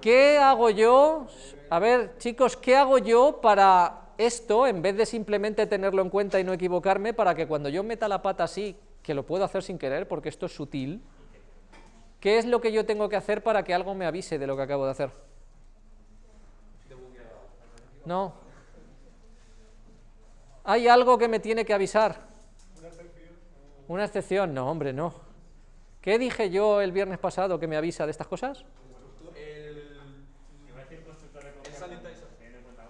¿Qué hago yo? A ver, chicos, ¿qué hago yo para esto, en vez de simplemente tenerlo en cuenta y no equivocarme, para que cuando yo meta la pata así, que lo puedo hacer sin querer, porque esto es sutil, ¿qué es lo que yo tengo que hacer para que algo me avise de lo que acabo de hacer? No. ¿Hay algo que me tiene que avisar? Una excepción. No, hombre, no. ¿Qué dije yo el viernes pasado que me avisa de estas cosas?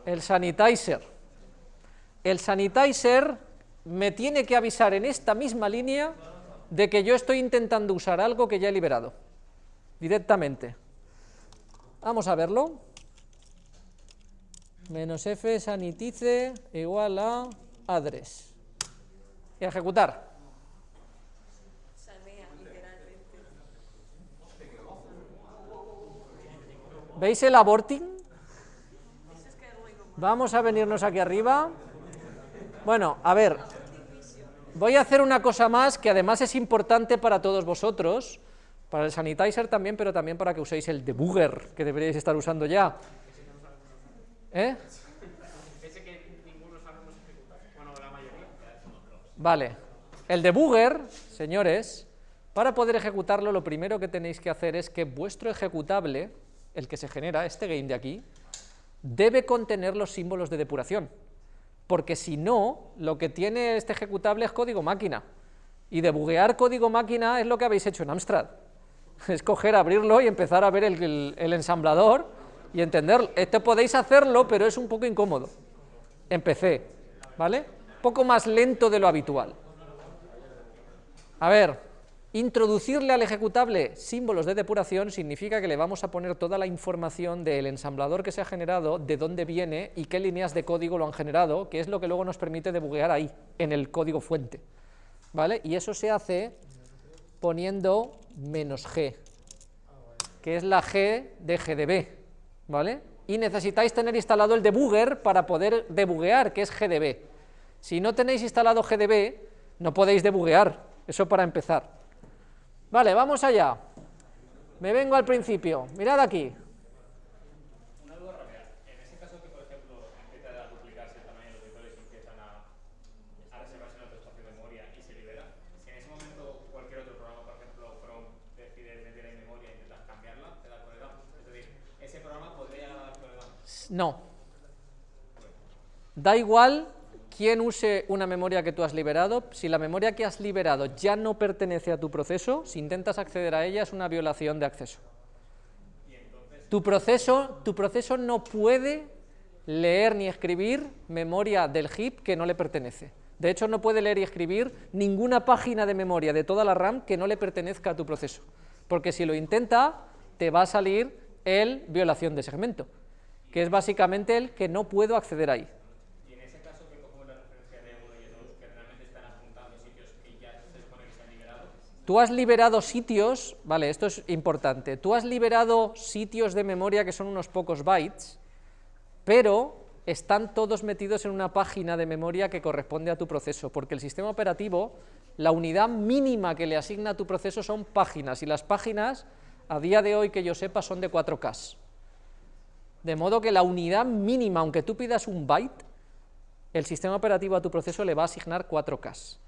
El sanitizer. El sanitizer me tiene que avisar en esta misma línea de que yo estoy intentando usar algo que ya he liberado. Directamente. Vamos a verlo. Menos f sanitize igual a address. Y ejecutar. ¿Veis el aborting? Vamos a venirnos aquí arriba. Bueno, a ver, voy a hacer una cosa más que además es importante para todos vosotros, para el sanitizer también, pero también para que uséis el debugger, que deberíais estar usando ya. ¿Eh? Vale. El debugger, señores, para poder ejecutarlo, lo primero que tenéis que hacer es que vuestro ejecutable, el que se genera, este game de aquí, debe contener los símbolos de depuración. Porque si no, lo que tiene este ejecutable es código máquina. Y debuguear código máquina es lo que habéis hecho en Amstrad. Es coger, abrirlo y empezar a ver el, ensamblador y entenderlo. Esto podéis hacerlo, pero es un poco incómodo. En PC, ¿vale? Un poco más lento de lo habitual. A ver, introducirle al ejecutable símbolos de depuración significa que le vamos a poner toda la información del ensamblador que se ha generado, de dónde viene y qué líneas de código lo han generado, que es lo que luego nos permite debuguear ahí, en el código fuente. ¿Vale? Y eso se hace poniendo menos G, que es la G de GDB, ¿vale? Y necesitáis tener instalado el debugger para poder debuguear, que es GDB. Si no tenéis instalado GDB, no podéis debuguear, eso para empezar. Vale, vamos allá. Me vengo al principio, mirad aquí. Una duda rápida. En ese caso que, por ejemplo, empieza a duplicarse el tamaño de los vectores y empiezan a, reservarse en otro espacio de memoria y se libera, si en ese momento cualquier otro programa, por ejemplo Chrome, decide meter en memoria e intentar cambiarla, te da coredam. Es decir, ese programa podría dar coredam. No. Da igual quién use una memoria que tú has liberado, si la memoria que has liberado ya no pertenece a tu proceso, si intentas acceder a ella es una violación de acceso. Tu proceso, tu proceso no puede leer ni escribir memoria del heap que no le pertenece. De hecho, no puede leer y escribir ninguna página de memoria de toda la RAM que no le pertenezca a tu proceso. Porque si lo intenta, te va a salir el violación de segmento, que es básicamente el que no puedo acceder ahí. Y en ese caso que cogemos la referencia de uno y de dos, que realmente están apuntando sitios que ya se supone que se han liberado, Tú has liberado sitios, vale, esto es importante, tú has liberado sitios de memoria que son unos pocos bytes, pero están todos metidos en una página de memoria que corresponde a tu proceso, porque el sistema operativo, la unidad mínima que le asigna a tu proceso son páginas, y las páginas, a día de hoy que yo sepa, son de 4K. De modo que la unidad mínima, aunque tú pidas un byte, el sistema operativo a tu proceso le va a asignar 4K.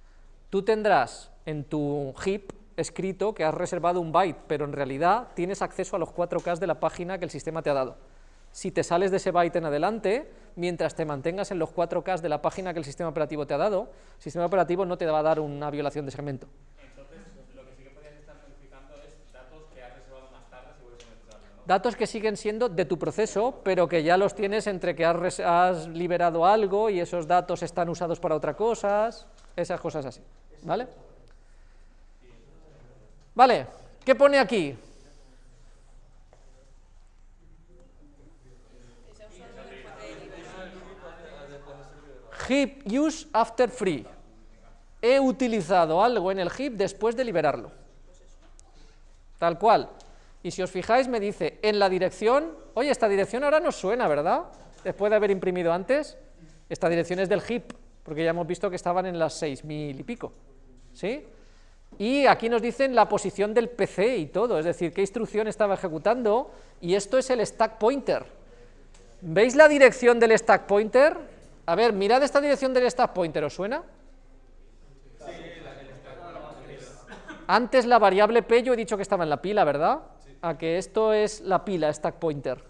Tú tendrás en tu heap escrito que has reservado un byte, pero en realidad tienes acceso a los 4K de la página que el sistema te ha dado. Si te sales de ese byte en adelante, mientras te mantengas en los 4K de la página que el sistema operativo te ha dado, el sistema operativo no te va a dar una violación de segmento. entonces lo que sí que podrías estar modificando es datos que has reservado más tarde si vuelves a mezclarlo, ¿no? Datos que siguen siendo de tu proceso, pero que ya los tienes entre que has, has liberado algo y esos datos están usados para otras cosas, esas cosas así, ¿vale? Vale, ¿qué pone aquí? Heap use after free. He utilizado algo en el heap después de liberarlo. Tal cual. Y si os fijáis me dice en la dirección, oye, esta dirección ahora nos suena, ¿verdad? Después de haber imprimido antes, esta dirección es del heap, porque ya hemos visto que estaban en las 6.000 y pico, ¿sí? Y aquí nos dicen la posición del PC y todo, es decir, qué instrucción estaba ejecutando, y esto es el stack pointer. ¿Veis la dirección del stack pointer? A ver, mirad esta dirección del stack pointer, ¿os suena? Antes la variable p yo he dicho que estaba en la pila, ¿verdad? A que esto es la pila, stack pointer.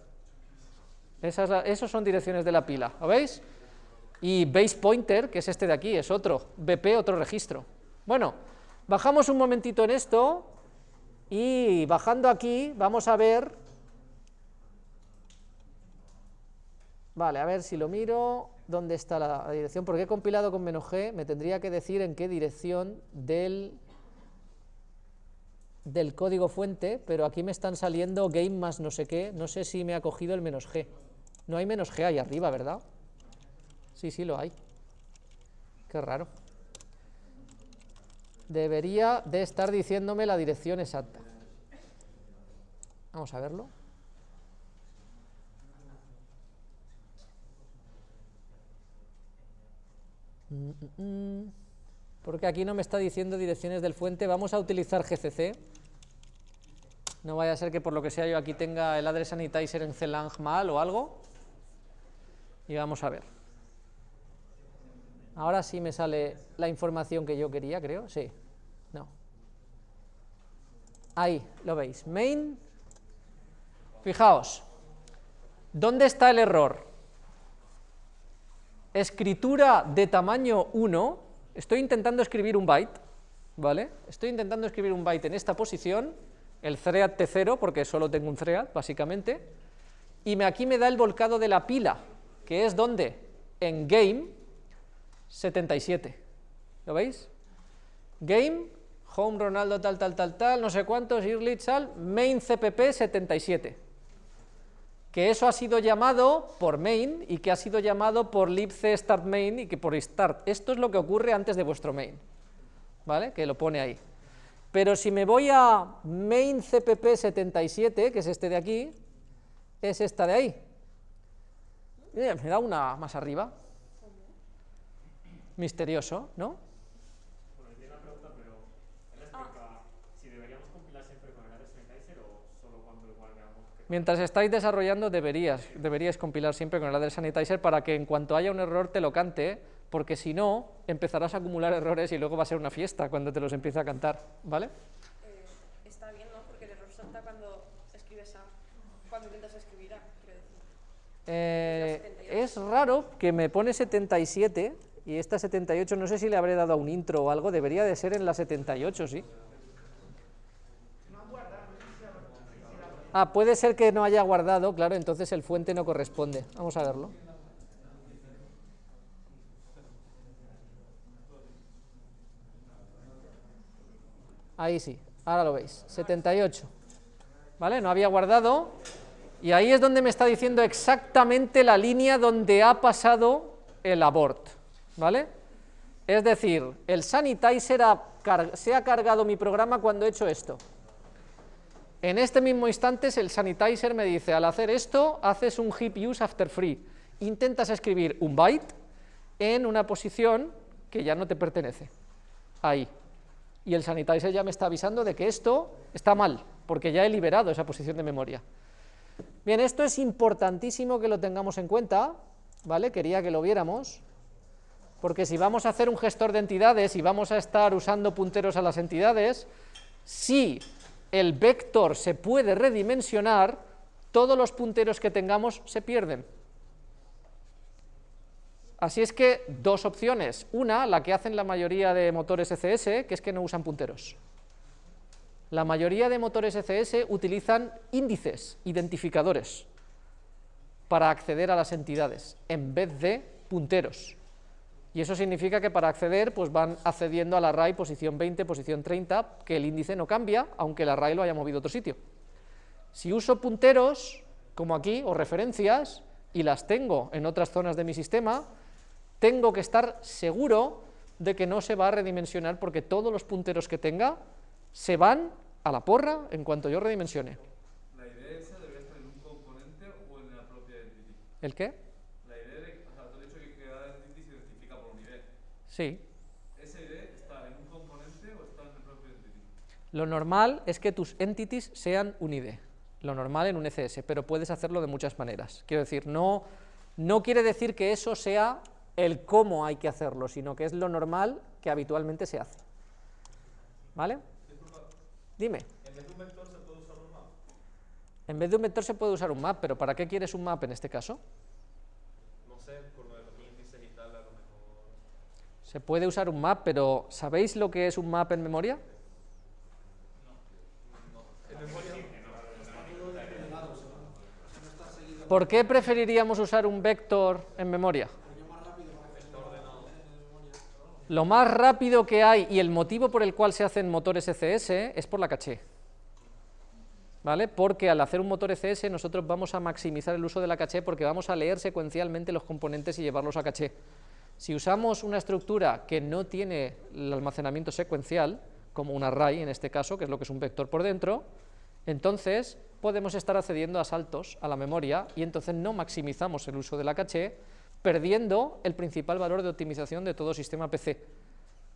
Esa es la- esos son direcciones de la pila, ¿lo veis? Y base pointer, que es este de aquí, es otro, BP, otro registro. Bueno, bajamos un momentito en esto y bajando aquí vamos a ver... Vale, a ver si lo miro, ¿dónde está la, la dirección? Porque he compilado con menos G, me tendría que decir en qué dirección del del código fuente, pero aquí me están saliendo game más no sé qué, no sé si me ha cogido el menos g. No hay menos g ahí arriba, ¿verdad? Sí, sí, lo hay. Qué raro. Debería de estar diciéndome la dirección exacta. Vamos a verlo. Mm, mm, mm. Porque aquí no me está diciendo direcciones del fuente. Vamos a utilizar GCC. No vaya a ser que por lo que sea yo aquí tenga el address sanitizer en Celang mal o algo. Y vamos a ver. Ahora sí me sale la información que yo quería, creo. Sí. No. Ahí, lo veis. Main. Fijaos. ¿Dónde está el error? Escritura de tamaño 1. Estoy intentando escribir un byte, ¿vale? Estoy intentando escribir un byte en esta posición, el thread T0, porque solo tengo un thread, básicamente, y me, aquí me da el volcado de la pila, que es donde, en game 77, ¿lo veis? Game, home Ronaldo tal, tal, tal, tal, no sé cuántos, early tal, main cpp 77, que eso ha sido llamado por main y que ha sido llamado por libc start main y que por start. Esto es lo que ocurre antes de vuestro main, ¿vale? Que lo pone ahí. Pero si me voy a main cpp 77, que es este de aquí, es esta de ahí. Me da una más arriba. Misterioso, ¿no? Bueno, tiene una pregunta, pero él explica si deberíamos compilar siempre con el o solo cuando igual veamos que Mientras estáis desarrollando deberías, deberías compilar siempre con el address sanitizer para que en cuanto haya un error te lo cante, porque si no empezarás a acumular errores y luego va a ser una fiesta cuando te los empiece a cantar, ¿vale? Eh, está bien, ¿no? Porque el error salta cuando escribes A, cuando intentas escribir A, quiero decir. Eh, 78. es raro que me pone 77 y esta 78 no sé si le habré dado a un intro o algo, debería de ser en la 78, sí. Ah, puede ser que no haya guardado, claro, entonces el fuente no corresponde. Vamos a verlo. Ahí sí, ahora lo veis, 78. ¿Vale? No había guardado y ahí es donde me está diciendo exactamente la línea donde ha pasado el abort. ¿Vale? Es decir, el sanitizer se ha cargado mi programa cuando he hecho esto. En este mismo instante el sanitizer me dice, al hacer esto, haces un heap use after free. Intentas escribir un byte en una posición que ya no te pertenece. Ahí. Y el sanitizer ya me está avisando de que esto está mal, porque ya he liberado esa posición de memoria. Bien, esto es importantísimo que lo tengamos en cuenta, ¿vale? Quería que lo viéramos, porque si vamos a hacer un gestor de entidades y vamos a estar usando punteros a las entidades, si el vector se puede redimensionar, todos los punteros que tengamos se pierden. Así es que dos opciones. Una, la que hacen la mayoría de motores ECS, que es que no usan punteros. La mayoría de motores ECS utilizan índices, identificadores, para acceder a las entidades, en vez de punteros. Y eso significa que para acceder, pues van accediendo al array posición 20, posición 30, que el índice no cambia, aunque el array lo haya movido a otro sitio. Si uso punteros, como aquí, o referencias, y las tengo en otras zonas de mi sistema, tengo que estar seguro de que no se va a redimensionar porque todos los punteros que tenga se van a la porra en cuanto yo redimensione. ¿La idea esa debería estar en un componente o en la propia entity? ¿El qué? La idea de, o sea, tú has dicho que cada entity se identifica por un ID. Sí. ¿Esa idea está en un componente o está en el propio entity? Lo normal es que tus entities sean un ID, lo normal en un ECS, pero puedes hacerlo de muchas maneras. Quiero decir, no, no quiere decir que eso sea el cómo hay que hacerlo, sino que es lo normal que habitualmente se hace. ¿Vale? Dime. En vez de un vector se puede usar un map. En vez de un vector se puede usar un map, pero ¿para qué quieres un map en este caso? No sé, por lo de los índices y tal, a lo mejor. Se puede usar un map, pero ¿sabéis lo que es un map en memoria? En memoria. ¿Por qué preferiríamos usar un vector en memoria? Lo más rápido que hay y el motivo por el cual se hacen motores ECS es por la caché. ¿Vale? Porque al hacer un motor ECS nosotros vamos a maximizar el uso de la caché porque vamos a leer secuencialmente los componentes y llevarlos a caché. Si usamos una estructura que no tiene el almacenamiento secuencial, como un array en este caso, que es lo que es un vector por dentro, entonces podemos estar accediendo a saltos a la memoria y entonces no maximizamos el uso de la caché, perdiendo el principal valor de optimización de todo sistema PC.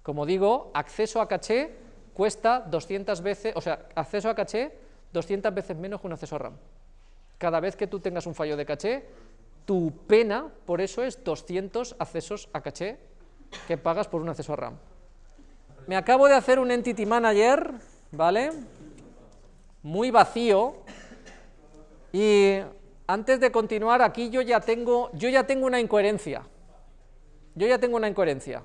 Como digo, acceso a caché cuesta 200 veces, o sea, acceso a caché 200 veces menos que un acceso a RAM. Cada vez que tú tengas un fallo de caché, tu pena por eso es 200 accesos a caché que pagas por un acceso a RAM. Me acabo de hacer un Entity Manager, ¿vale? Muy vacío. Y antes de continuar, aquí yo ya tengo, yo ya tengo una incoherencia. Yo ya tengo una incoherencia.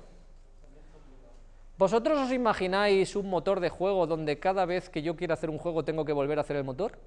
¿Vosotros os imagináis un motor de juego donde cada vez que yo quiera hacer un juego tengo que volver a hacer el motor?